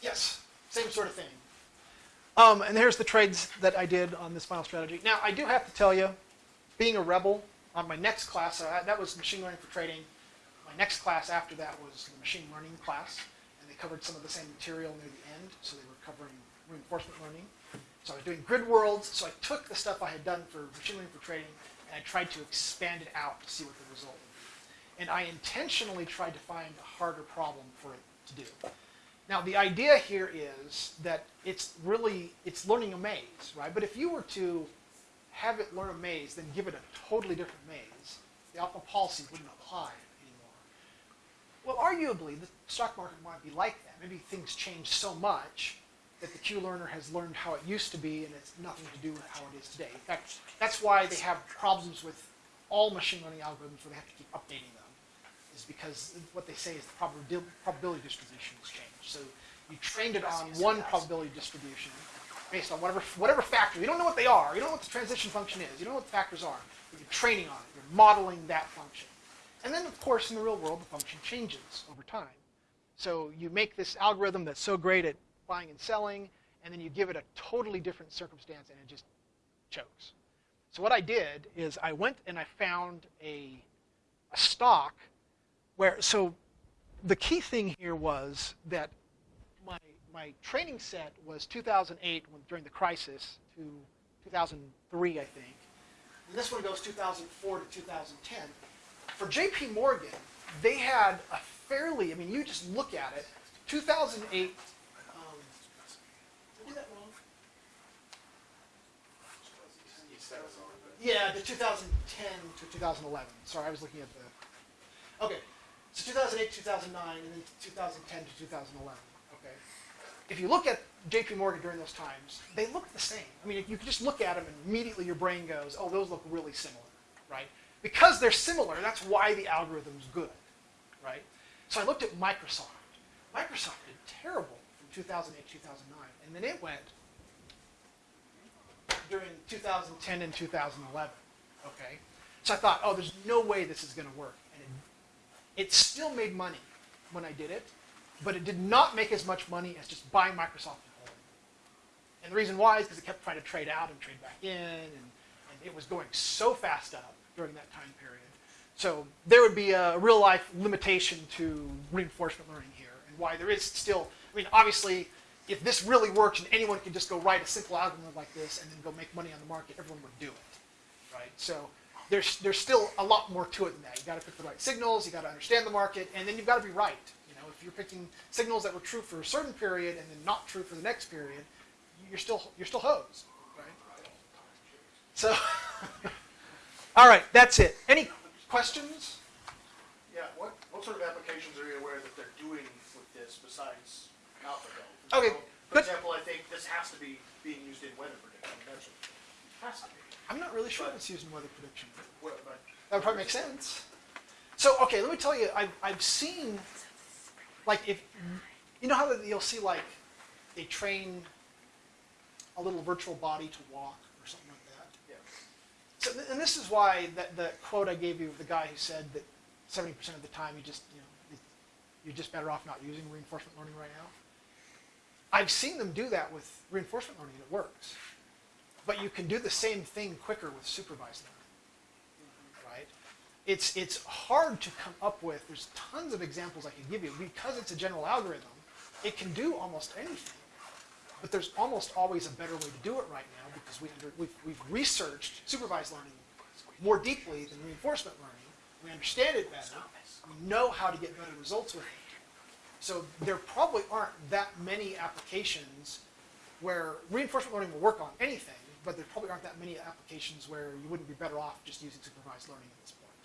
Yes, same sort of thing. Um, and here's the trades that I did on this final strategy. Now, I do have to tell you, being a rebel on my next class, uh, that was machine learning for trading. My next class after that was the machine learning class, and they covered some of the same material near the end, so they were covering reinforcement learning. So I was doing grid worlds, so I took the stuff I had done for machine learning for trading, I tried to expand it out to see what the result would be. And I intentionally tried to find a harder problem for it to do. Now the idea here is that it's really it's learning a maze, right? But if you were to have it learn a maze, then give it a totally different maze, the optimal policy wouldn't apply anymore. Well, arguably, the stock market might be like that. Maybe things change so much that the Q learner has learned how it used to be, and it's nothing to do with how it is today. In fact, that's why they have problems with all machine learning algorithms where they have to keep updating them is because what they say is the probabil- probability distribution has changed. So you trained it on one probability distribution based on whatever whatever factor. You don't know what they are. You don't know what the transition function is. You don't know what the factors are. But you're training on it. You're modeling that function. And then, of course, in the real world, the function changes over time. So you make this algorithm that's so great at buying and selling, and then you give it a totally different circumstance, and it just chokes. So what I did is I went and I found a, a stock where so the key thing here was that my my training set was 2008 when, during the crisis to 2003 I think. And this one goes 2004 to 2010. For JP Morgan, they had a fairly I mean you just look at it 2008 um, did I do that wrong? Yeah, the 2010 to 2011. Sorry, I was looking at the. Okay, so 2008, 2009, and then 2010 to 2011. Okay. if you look at JP Morgan during those times, they look the same. I mean, you can just look at them and immediately your brain goes, oh, those look really similar, right? Because they're similar, that's why the algorithm's good, right? So I looked at Microsoft. Microsoft did terrible from 2008, 2009, and then it went during 2010 and 2011, okay? So I thought, oh, there's no way this is going to work. And it, it still made money when I did it, but it did not make as much money as just buying Microsoft and holding. And the reason why is because it kept trying to trade out and trade back in, and, and it was going so fast up during that time period. So there would be a real life limitation to reinforcement learning here, and why there is still, I mean, obviously, if this really works and anyone could just go write a simple algorithm like this and then go make money on the market, everyone would do it, right? So there's there's still a lot more to it than that. You got to pick the right signals, you got to understand the market, and then you've got to be right. You know, if you're picking signals that were true for a certain period and then not true for the next period, you're still you're still hosed, right? So, all right, that's it. Any questions? Yeah, what, what sort of applications are you aware that they're doing with this besides AlphaGo? Okay, For good. example, I think this has to be being used in weather prediction, that's what, has to be. I'm not really sure if it's used in weather prediction. Well, but That would probably make sense. So, okay, let me tell you, I've, I've seen, like, if, you know how that you'll see, like, they train a little virtual body to walk or something like that? Yeah. So, th- and this is why that the quote I gave you of the guy who said that 70% of the time you just, you know, you're just better off not using reinforcement learning right now. I've seen them do that with reinforcement learning and it works. But you can do the same thing quicker with supervised learning, right? It's, it's hard to come up with, there's tons of examples I could give you. Because it's a general algorithm, it can do almost anything. But there's almost always a better way to do it right now because we under, we've, we've researched supervised learning more deeply than reinforcement learning. We understand it better. We know how to get better results with it. So there probably aren't that many applications where reinforcement learning will work on anything, but there probably aren't that many applications where you wouldn't be better off just using supervised learning at this point.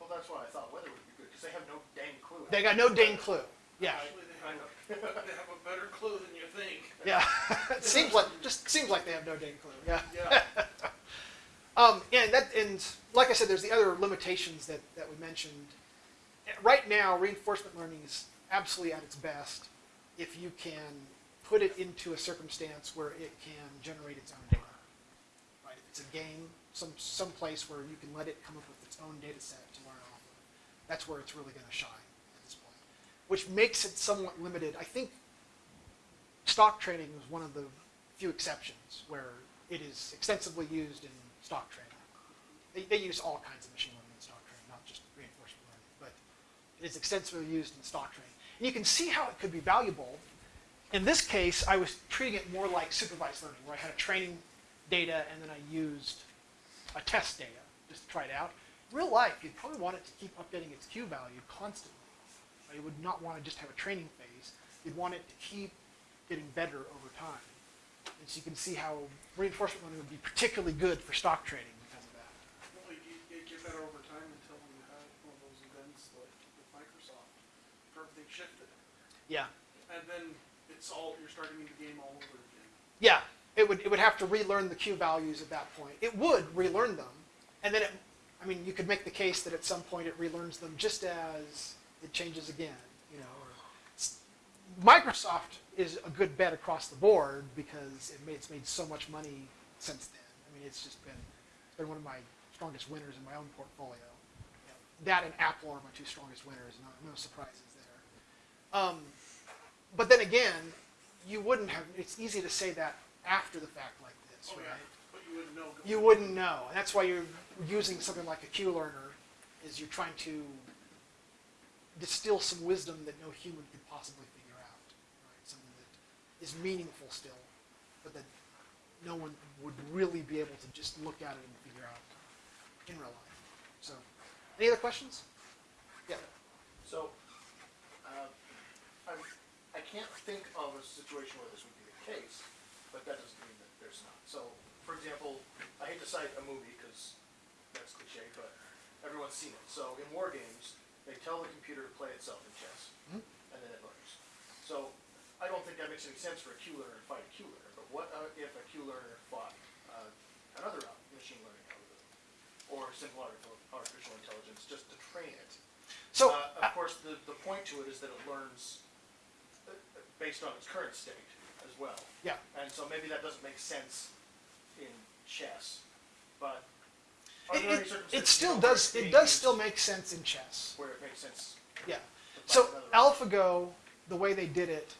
Well, that's why I thought weather would be good, because they have no dang clue. They got no dang clue. Yeah, Actually, they have, they have a better clue than you think. yeah. it seems like just seems like they have no dang clue. Yeah. Yeah. Um, and that, and like I said, there's the other limitations that, that we mentioned. Right now, reinforcement learning is absolutely at its best if you can put it into a circumstance where it can generate its own data. Right? If it's a game, some some place where you can let it come up with its own data set to learn off of, that's where it's really going to shine at this point. Which makes it somewhat limited. I think stock trading is one of the few exceptions where it is extensively used in stock trading. They, they use all kinds of machine learning in stock trading, not just reinforcement learning, but it is extensively used in stock trading. And you can see how it could be valuable. In this case, I was treating it more like supervised learning, where I had a training data and then I used a test data just to try it out. In real life, you'd probably want it to keep updating its Q value constantly. You would not want to just have a training phase. You'd want it to keep getting better over time. And so you can see how reinforcement learning would be particularly good for stock trading because of that. Well, you, you get better over time until you have one of those events like with Microsoft, where everything shifted. Yeah. And then it's all, you're starting the game all over again. Yeah, it would, it would have to relearn the Q values at that point. It would relearn them, and then it, I mean, you could make the case that at some point it relearns them just as it changes again, you know. Or Microsoft is a good bet across the board because it made, it's made so much money since then. I mean, it's just been, it's been one of my strongest winners in my own portfolio. You know, that and Apple are my two strongest winners, no, no surprises. Um, but then again, you wouldn't have, it's easy to say that after the fact like this, Oh, right? yeah, but you wouldn't know. going You wouldn't know. And that's why you're using something like a Q learner, is you're trying to distill some wisdom that no human could possibly figure out. Right? Something that is meaningful still, but that no one would really be able to just look at it and figure out in real life. So, any other questions? Yeah. So, I'm, I can't think of a situation where this would be the case, but that doesn't mean that there's not. So, for example, I hate to cite a movie because that's cliche, but everyone's seen it. So, in war games, they tell the computer to play itself in chess, Mhm. and then it learns. So, I don't think that makes any sense for a Q learner to fight a Q learner, but what uh, if a Q learner fought uh, another machine learning algorithm? Or simple artificial, intelligence, just to train it? So, Uh, of course, the, the point to it is that it learns uh, uh, based on its current state as well. yeah. And so maybe that doesn't make sense in chess, but It, it, it still does, it does still make sense in chess. Where it makes sense. Yeah. So AlphaGo, the way they did it,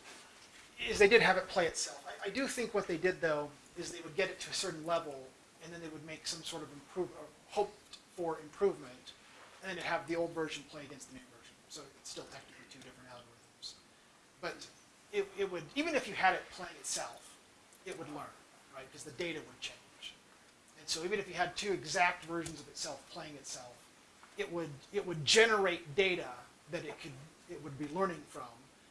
is they did have it play itself. I, I do think what they did though is they would get it to a certain level, and then they would make some sort of improve, or hoped for improvement, and then have the old version play against the new version. So it's still technically two different algorithms. But it, it would, even if you had it playing itself, it would learn, right? Because the data would change. And so even if you had two exact versions of itself playing itself, it would it would generate data that it could it would be learning from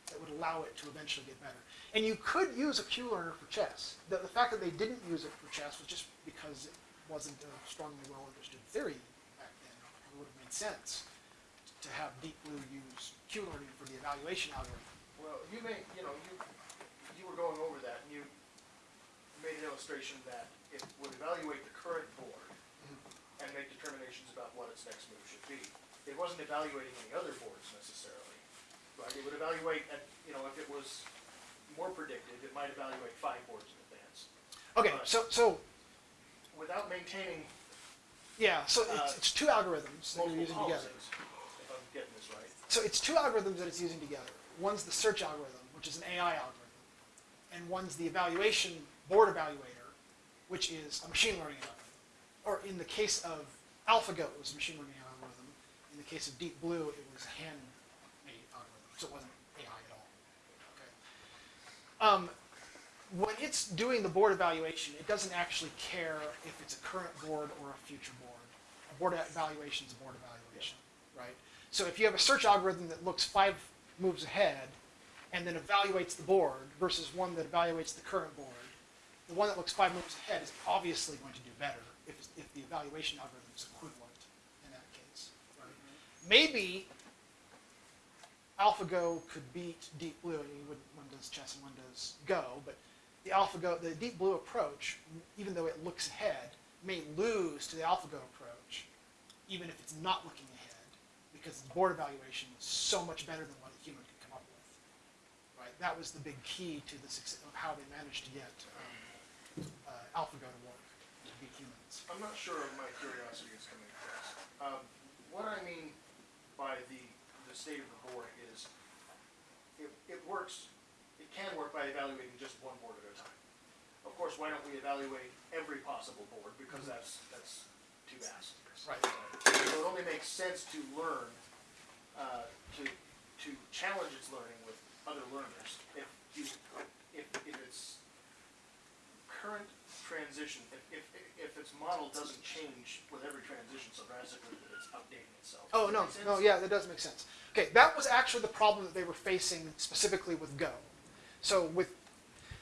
that would allow it to eventually get better. And you could use a Q learner for chess. The, the fact that they didn't use it for chess was just because it wasn't a strongly well understood theory back then. It would have made sense to have Deep Blue use Q learning for the evaluation algorithm. Well, you may, you know, you, you were going over that, and you made an illustration that it would evaluate the current board and make determinations about what its next move should be. It wasn't evaluating any other boards necessarily, right? It would evaluate, at you know, if it was more predictive, it might evaluate five boards in advance. Okay, Right. so so Without maintaining yeah, so Uh, it's, it's two algorithms that you're using together. policies, if I'm getting this right. So it's two algorithms that it's using together. One's the search algorithm, which is an AI algorithm, and one's the evaluation board evaluator, which is a machine learning algorithm. Or in the case of AlphaGo, it was a machine learning algorithm. In the case of Deep Blue, it was a hand-made algorithm, so it wasn't AI at all. Okay. Um, when it's doing the board evaluation, it doesn't actually care if it's a current board or a future board. A board evaluation is a board evaluation, right? So if you have a search algorithm that looks five moves ahead and then evaluates the board versus one that evaluates the current board, the one that looks five moves ahead is obviously going to do better if, if the evaluation algorithm is equivalent in that case. Right? Maybe AlphaGo could beat Deep Blue. One does chess and one does Go, but the AlphaGo, the Deep Blue approach, even though it looks ahead, may lose to the AlphaGo approach, even if it's not looking ahead, because the board evaluation is so much better than what a human could come up with. Right? That was the big key to the success of how they managed to get um, uh, AlphaGo to work to beat humans. I'm not sure if my curiosity is coming across. Um, what I mean by the, the state of the board is, it, it works, it can work by evaluating just one board at a time. Of course, why don't we evaluate every possible board, because that's, that's too vast. Right. So it only makes sense to learn, uh, to, to challenge its learning other learners. If you, if, if its current transition, if, if, if its model doesn't change with every transition so drastically that it's updating itself. Oh, no, no, yeah, that does make sense. Okay, that was actually the problem that they were facing specifically with Go. So with,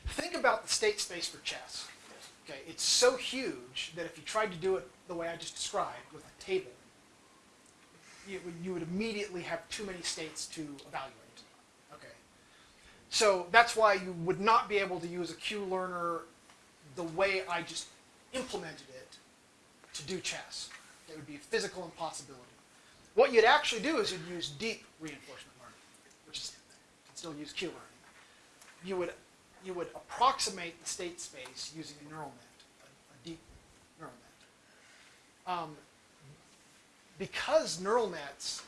think about the state space for chess. Okay, it's so huge that if you tried to do it the way I just described with a table, you, would- you would immediately have too many states to evaluate. So that's why you would not be able to use a Q learner the way I just implemented it to do chess. It would be a physical impossibility. What you'd actually do is you'd use deep reinforcement learning, which is you can still use Q learning. You would you would approximate the state space using a neural net, a, a deep neural net. Um, because neural nets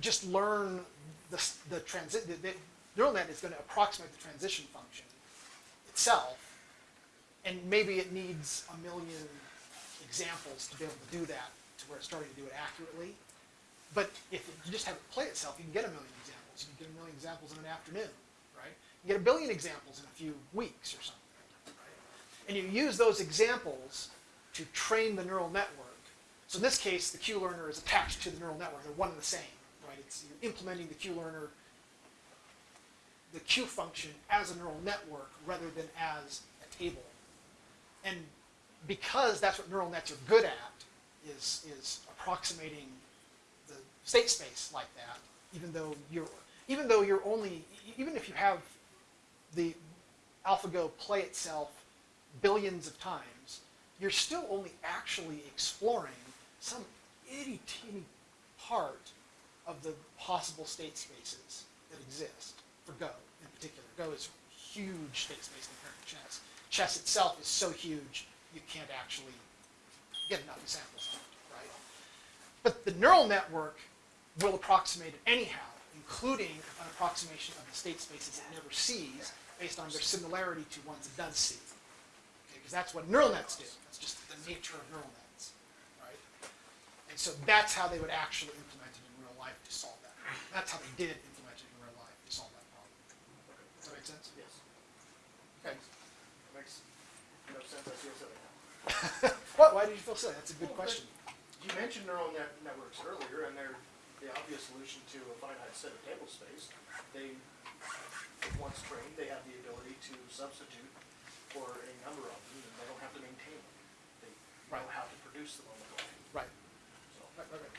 just learn the, the transit, the, the neural net is going to approximate the transition function itself, and maybe it needs a million examples to be able to do that to where it's starting to do it accurately. But if you just have it play itself, you can get a million examples. You can get a million examples in an afternoon, right? You get a billion examples in a few weeks or something, right? And you use those examples to train the neural network. So in this case, the Q learner is attached to the neural network. They're one and the same, right? It's you're implementing the Q learner, the Q function as a neural network rather than as a table. And because that's what neural nets are good at, is is approximating the state space like that, even though you're even though you're only even if you have the AlphaGo play itself billions of times, you're still only actually exploring some itty teeny part of the possible state spaces that exist for Go in particular. Go is huge state space compared to chess. Chess itself is so huge you can't actually get enough samples of it, right? But the neural network will approximate it anyhow, including an approximation of the state spaces it never sees based on their similarity to ones it does see. Because that's what neural nets do. That's just the nature of neural nets, right? And so that's how they would actually implement it in real life to solve that. That's how they did implement it in real life to solve that problem. Does that make sense? Yes. Okay. Makes no sense, I feel silly now. What? Why did you feel silly? That's a good Well, question. You mentioned neural net networks earlier, and they're the obvious solution to a finite set of table space. They, once trained, they have the ability to substitute for a number of them, and they don't have to maintain them. They know Right. how to produce them on the fly, Right. so. Right, right, right.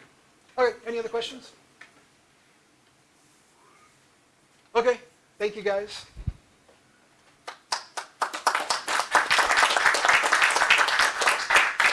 Okay, any other questions? Okay, thank you guys.